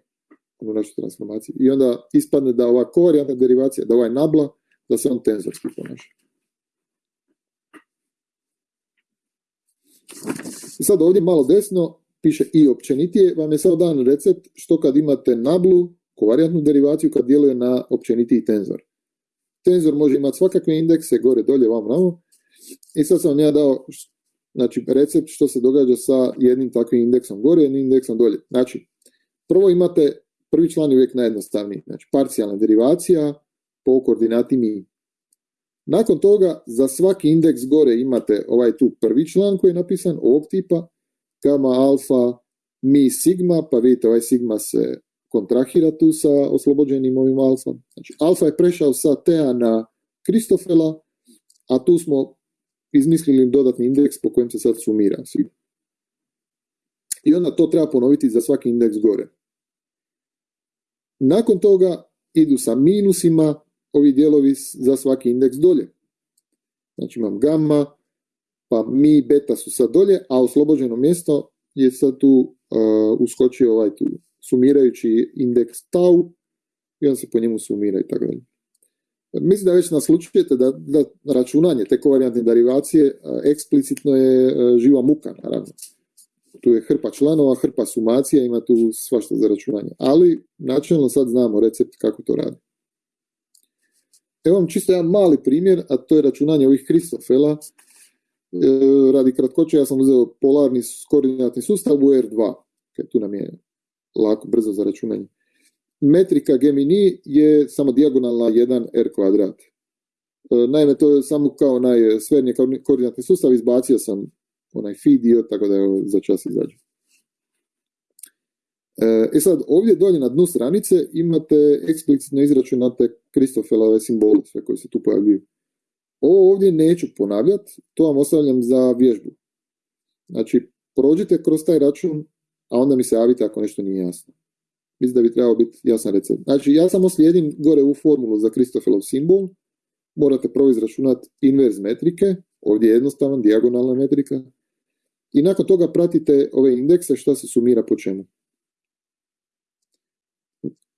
onu našu transformaciju. I onda ispadne da ova kovarijantna derivacija, da ovaj nabla, da se on tenzorski ponaša. I sad ovdje malo desno piše i općenitije, vam je sad dan recept što kad imate nablu, kovarijantnu derivaciju kad djeluje na općenitiji tenzor. Tenzor može imati svakakve indekse, gore, dolje, vam, namo, i sad sam ja dao znači, recept što se događa sa jednim takvim indeksom gore, jednim indeksom dolje. Znači, prvo imate, prvi član je uvijek najjednostavniji, znači parcijalna derivacija po koordinati mi. Nakon toga, za svaki indeks gore imate ovaj tu prvi član koji je napisan, ovog tipa, gamma, alfa, mi, sigma, pa vidite ovaj sigma se kontrahira tu sa oslobođenim ovim alfa. Znači, alfa je prešao sa Tea na Kristofela, a tu smo izmislili dodatni indeks po kojem se sad sumira. I onda to treba ponoviti za svaki indeks gore. Nakon toga idu sa minusima ovi dijelovi za svaki indeks dolje. Znači imam gamma, pa mi beta su sad dolje, a oslobođeno mjesto je sad tu uh, uskočio ovaj tu sumirajući indeks tau i on se po njemu sumira i tako dalje. Mislim da već naslučujete da, da računanje te kovarijantne derivacije eksplicitno je živa muka, naravno. Tu je hrpa članova, hrpa sumacija, ima tu svašta za računanje. Ali, načelno sad znamo recept kako to radi. Evo vam čisto jedan mali primjer, a to je računanje ovih Kristofela. E, radi kratkoće, ja sam uzeo polarni koordinatni sustav u R2. tu nam je lako, brzo za računanje metrika Gemini je samo dijagonalna 1r kvadrat. E, naime, to je samo kao onaj sferni koordinatni sustav, izbacio sam onaj feed dio, tako da je za čas izađe. E, e sad, ovdje dolje na dnu stranice imate eksplicitno izračunate Kristofelove simbole, sve koji se tu pojavljuju. Ovo ovdje neću ponavljati, to vam ostavljam za vježbu. Znači, prođite kroz taj račun, a onda mi se javite ako nešto nije jasno. Mislim da bi trebao biti jasan recept. Znači, ja samo slijedim gore u formulu za Kristofelov simbol, morate prvo izračunati inverz metrike, ovdje je jednostavan, dijagonalna metrika, i nakon toga pratite ove indekse šta se sumira po čemu.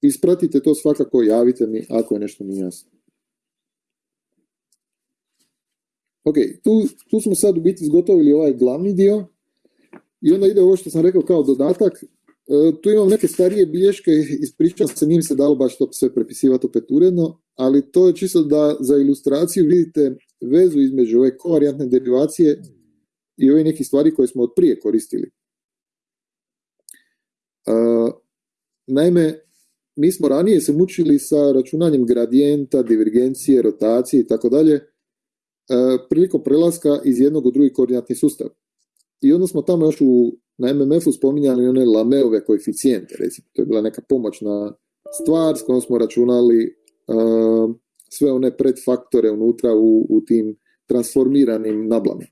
Ispratite to svakako, javite mi ako je nešto nije jasno. Ok, tu, tu smo sad u biti zgotovili ovaj glavni dio i onda ide ovo što sam rekao kao dodatak, tu imam neke starije bilješke, ispričam se, njim se dalo baš to sve prepisivati opet uredno, ali to je čisto da za ilustraciju vidite vezu između ove kovarijantne derivacije i ove neke stvari koje smo od prije koristili. Uh, Naime, mi smo ranije se mučili sa računanjem gradijenta, divergencije, rotacije i tako dalje, e, prilikom prelaska iz jednog u drugi koordinatni sustav. I onda smo tamo još u, na MMF-u spominjali one lameove koeficijente, recimo, to je bila neka pomoćna stvar s kojom smo računali uh, sve one predfaktore unutra u, u tim transformiranim nablama.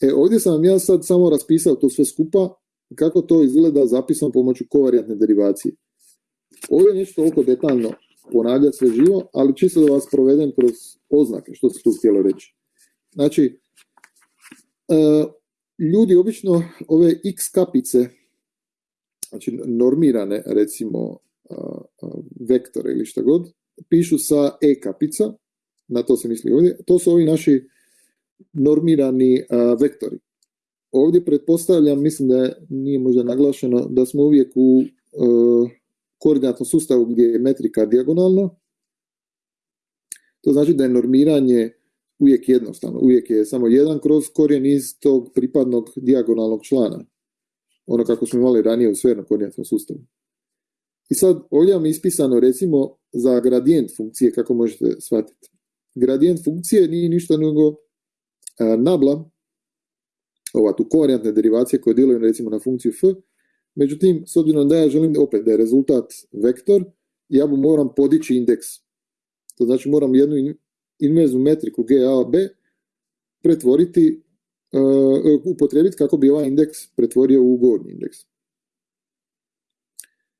E, ovdje sam vam ja sad samo raspisao to sve skupa, kako to izgleda zapisom pomoću kovarijatne derivacije. Ovdje neću toliko detaljno ponavljati sve živo, ali čisto da vas provedem kroz oznake, što se tu htjelo reći. Znači, e, ljudi obično ove x kapice, znači normirane recimo vektore ili šta god, pišu sa e kapica, na to se misli ovdje, to su ovi naši normirani vektori. Ovdje pretpostavljam, mislim da nije možda naglašeno, da smo uvijek u koordinatnom sustavu gdje je metrika dijagonalna. To znači da je normiranje uvijek jednostavno, uvijek je samo jedan kroz korijen iz tog pripadnog dijagonalnog člana. Ono kako smo imali ranije u sfernom koordinatnom sustavu. I sad ovdje vam je ispisano recimo za gradijent funkcije, kako možete shvatiti. Gradijent funkcije nije ništa nego e, nabla, ova tu kovarijantne derivacije koje djeluju recimo na funkciju f, međutim, s obzirom da ja želim opet da je rezultat vektor, ja mu moram podići indeks. To znači moram jednu inverznu metriku b pretvoriti, uh, upotrijebiti kako bi ovaj indeks pretvorio u gornji indeks.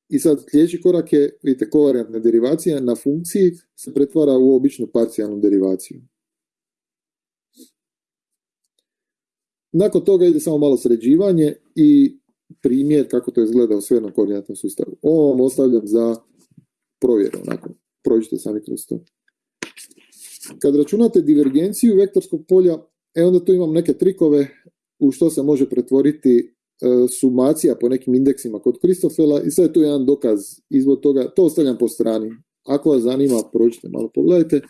I sad sljedeći korak je, vidite, kovarijantna derivacija na funkciji se pretvara u običnu parcijalnu derivaciju. Nakon toga ide samo malo sređivanje i primjer kako to izgleda u sfernom koordinatnom sustavu. Ovo vam ostavljam za provjeru, onako, prođite sami kroz to. Kad računate divergenciju vektorskog polja, e onda tu imam neke trikove u što se može pretvoriti e, sumacija po nekim indeksima kod Kristofela i sad je tu jedan dokaz izvod toga, to ostavljam po strani. Ako vas zanima, prođite malo, pogledajte.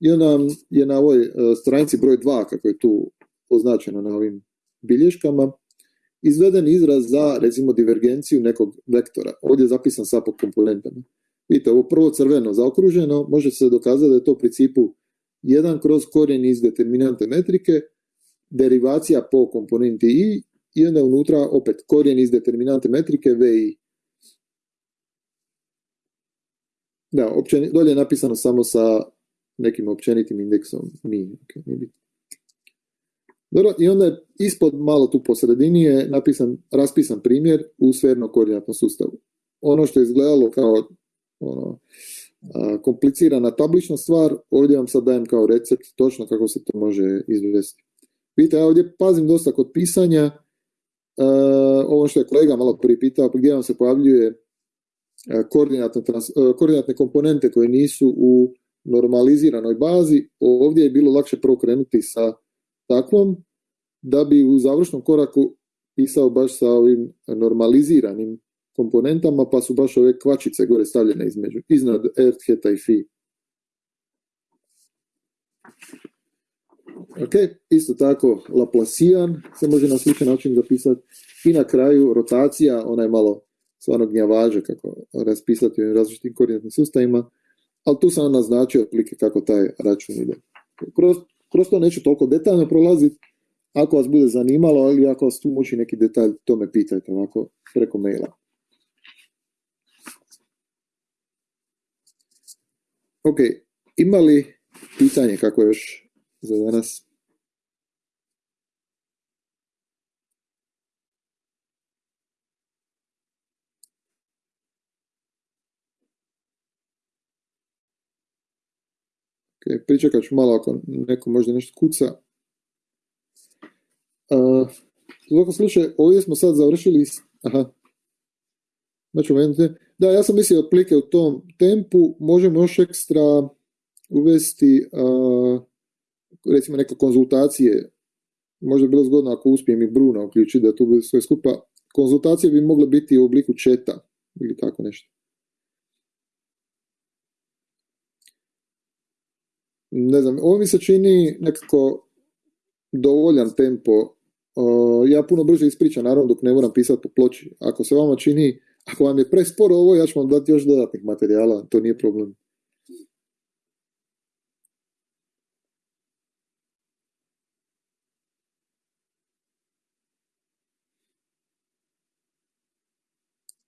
I onda je na ovoj e, stranici broj 2, kako je tu označeno na ovim bilješkama, izveden izraz za, recimo, divergenciju nekog vektora. Ovdje je zapisan sa po komponentama. Vidite, ovo prvo crveno zaokruženo, može se dokazati da je to u principu jedan kroz korijen iz determinante metrike, derivacija po komponenti i i onda unutra opet korijen iz determinante metrike vi. Da, općeni, dolje je napisano samo sa nekim općenitim indeksom mi. Okay, Dobro, i onda je ispod malo tu po sredini je napisan, raspisan primjer u sferno koordinatnom sustavu. Ono što je izgledalo kao ono, komplicirana tablična stvar, ovdje vam sad dajem kao recept točno kako se to može izvesti. Vidite, ja ovdje pazim dosta kod pisanja, ovo što je kolega malo prije pitao, gdje vam se pojavljuje koordinatne, koordinatne komponente koje nisu u normaliziranoj bazi, ovdje je bilo lakše prvo krenuti sa takvom, da bi u završnom koraku pisao baš sa ovim normaliziranim komponentama, pa su baš ove kvačice gore stavljene između, iznad ertheta i fi. Ok, isto tako Laplacian se može na sličan način zapisati. I na kraju rotacija, ona je malo stvarno gnjavaže kako raspisati u različitim koordinatnim sustavima, ali tu sam naznačio otprilike kako taj račun ide. Kroz, kroz to neću toliko detaljno prolaziti, ako vas bude zanimalo, ali ako vas tu muči neki detalj, to me pitajte ovako preko maila. Ok, ima li pitanje kako još za danas? Ok, pričekat ću malo ako neko možda nešto kuca. Uh, u svakom slučaju, ovdje smo sad završili... Aha, znači, da, ja sam mislio otplike u tom tempu, možemo još ekstra uvesti recimo neke konzultacije, možda bi bilo zgodno ako uspijem i Bruna uključiti da tu bude sve skupa, konzultacije bi mogle biti u obliku četa ili tako nešto. Ne znam, ovo mi se čini nekako dovoljan tempo. ja puno brže ispričam, naravno, dok ne moram pisati po ploči. Ako se vama čini Ako vam je presporo ovo, ja ću vam dati još dodatnih materijala, to nije problem.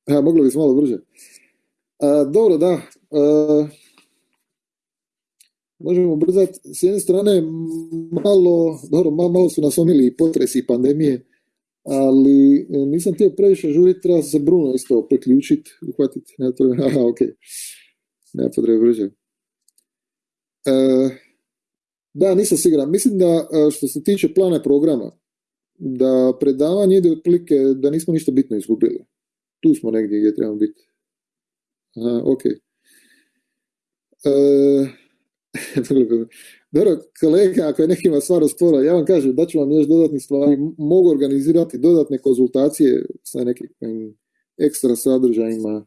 Ja, moglo bi malo brže. dobro, da. možemo brzati. S jedne strane, malo, dobro, malo su nas omili potresi i pandemije, ali e, nisam htio previše žuriti, treba se Bruno isto priključiti, uhvatiti, ne treba, aha, ok, ne potrebe brže. E, da, nisam siguran. Mislim da e, što se tiče plana programa, da predavanje ide otprilike da nismo ništa bitno izgubili. Tu smo negdje gdje trebamo biti. Aha, ok. E, dobro, kolega, ako je nekima stvar spora, ja vam kažem da ću vam još dodatnih stvari, mogu organizirati dodatne konzultacije sa nekim ekstra sadržajima,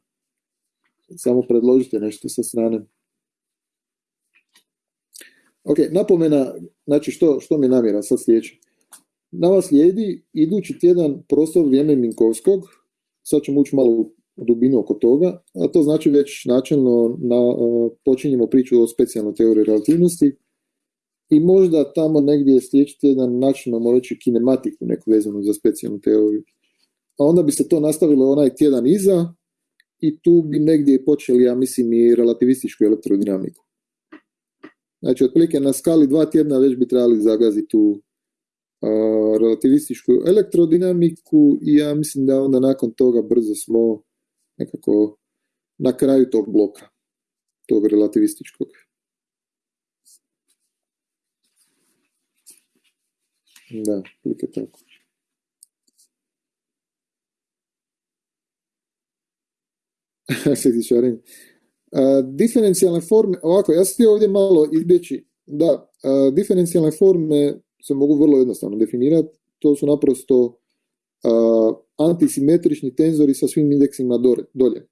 samo predložite nešto sa strane. Ok, napomena, znači što, što mi je namjera sad sljedeće. Na vas slijedi idući tjedan prostor vrijeme Minkovskog, sad ćemo ući malo dubinu oko toga, a to znači već načelno na, počinjemo priču o specijalnoj teoriji relativnosti i možda tamo negdje sljedeći tjedan načinamo reći kinematiku neku vezanu za specijalnu teoriju. A onda bi se to nastavilo onaj tjedan iza i tu bi negdje počeli, ja mislim, i relativističku elektrodinamiku. Znači, otprilike na skali dva tjedna već bi trebali zagaziti tu relativističku elektrodinamiku i ja mislim da onda nakon toga brzo smo nekako na kraju tog bloka, tog relativističkog. Da, je tako. diferencijalne forme, ovako, ja sam ovdje malo izbjeći, da, diferencijalne forme se mogu vrlo jednostavno definirati, to su naprosto antisimetrični tenzori sa svim indeksima dolje.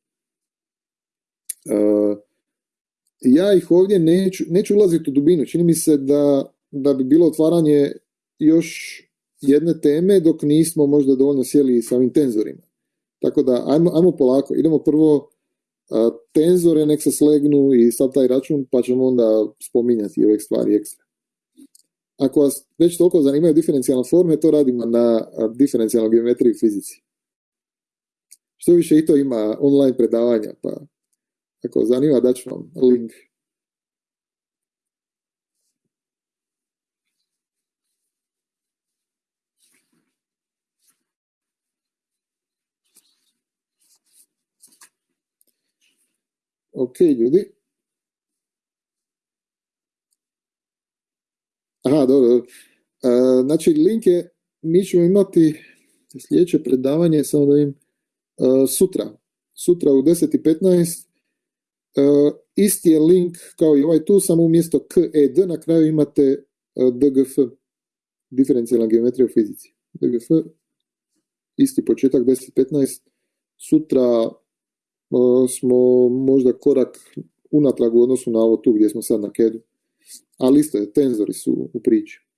ja ih ovdje neću, neću ulaziti u dubinu, čini mi se da, da bi bilo otvaranje još jedne teme dok nismo možda dovoljno sjeli sa ovim tenzorima. Tako da, ajmo, ajmo polako, idemo prvo tenzore nek se slegnu i sad taj račun, pa ćemo onda spominjati ove stvari ekstra. Ako vas već toliko zanimaju diferencijalne forme, to radimo na diferencijalnoj geometriji fizici. Što više i to ima online predavanja, pa ako zanima daću vam link. Ok, ljudi. Aha, dobro. Uh, znači, link je, mi ćemo imati sljedeće predavanje, samo da im, uh, sutra. Sutra u 10.15. Uh, isti je link kao i ovaj tu, samo umjesto KED na kraju imate DGF, diferencijalna geometrija u fizici. DGF, isti početak 10.15. Sutra smo možda korak unatrag u odnosu na ovo tu gdje smo sad na KED-u ali isto je, tenzori su u priči.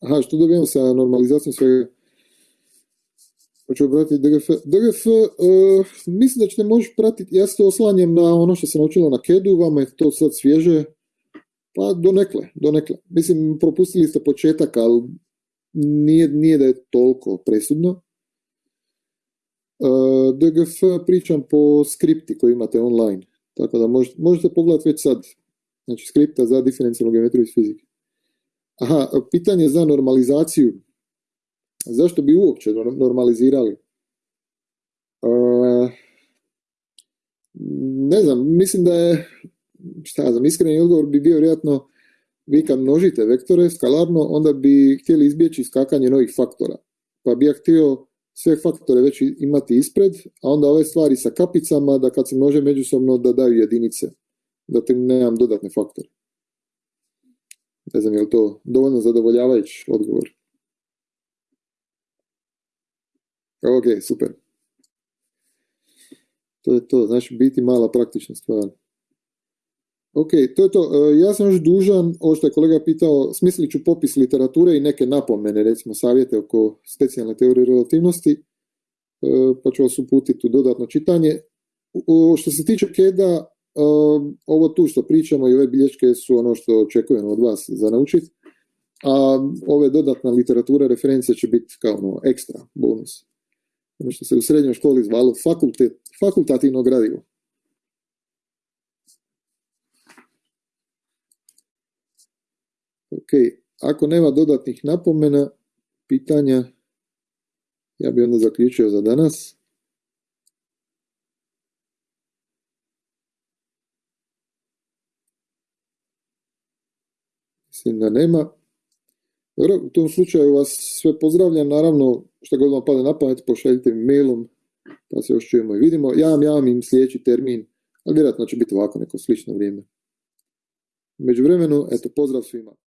Aha, što dobijamo sa normalizacijom svega? Hoću obratiti DGF. DGF, uh, mislim da ćete moći pratiti, ja se oslanjem na ono što se naučilo na KED-u, vama je to sad svježe, pa donekle, donekle. Mislim, propustili ste početak, ali nije, nije da je toliko presudno. Uh, DGF pričam po skripti koji imate online, tako da možete, možete pogledati već sad, znači skripta za diferencijalnu geometriju iz fizike. Aha, pitanje za normalizaciju. Zašto bi uopće normalizirali? Uh, ne znam, mislim da je, šta ja znam, iskreni odgovor bi bio vjerojatno vi kad množite vektore skalarno, onda bi htjeli izbjeći skakanje novih faktora. Pa bi ja htio sve faktore već imati ispred, a onda ove stvari sa kapicama, da kad se množe međusobno da daju jedinice, da nemam dodatne faktore. Ne znam je li to dovoljno zadovoljavajući odgovor. Ok, super. To je to, znači biti mala praktična stvar. Ok, to je to. E, ja sam još dužan, ovo što je kolega pitao, smislit ću popis literature i neke napomene, recimo savjete oko specijalne teorije relativnosti, e, pa ću vas uputiti u dodatno čitanje. Što se tiče KEDA, e, ovo tu što pričamo i ove bilješke su ono što očekujemo od vas za naučiti, a ove dodatna literatura reference će biti kao ono ekstra bonus. Ono što se u srednjoj školi zvalo fakultativno gradivo. Ok, ako nema dodatnih napomena, pitanja, ja bi onda zaključio za danas. Mislim da nema. Dobro, u tom slučaju vas sve pozdravljam, naravno što god vam pada na pamet, pošaljite mi mailom, pa se još čujemo i vidimo. Ja vam javim im sljedeći termin, ali vjerojatno će biti ovako neko slično vrijeme. Među vremenu, eto, pozdrav svima.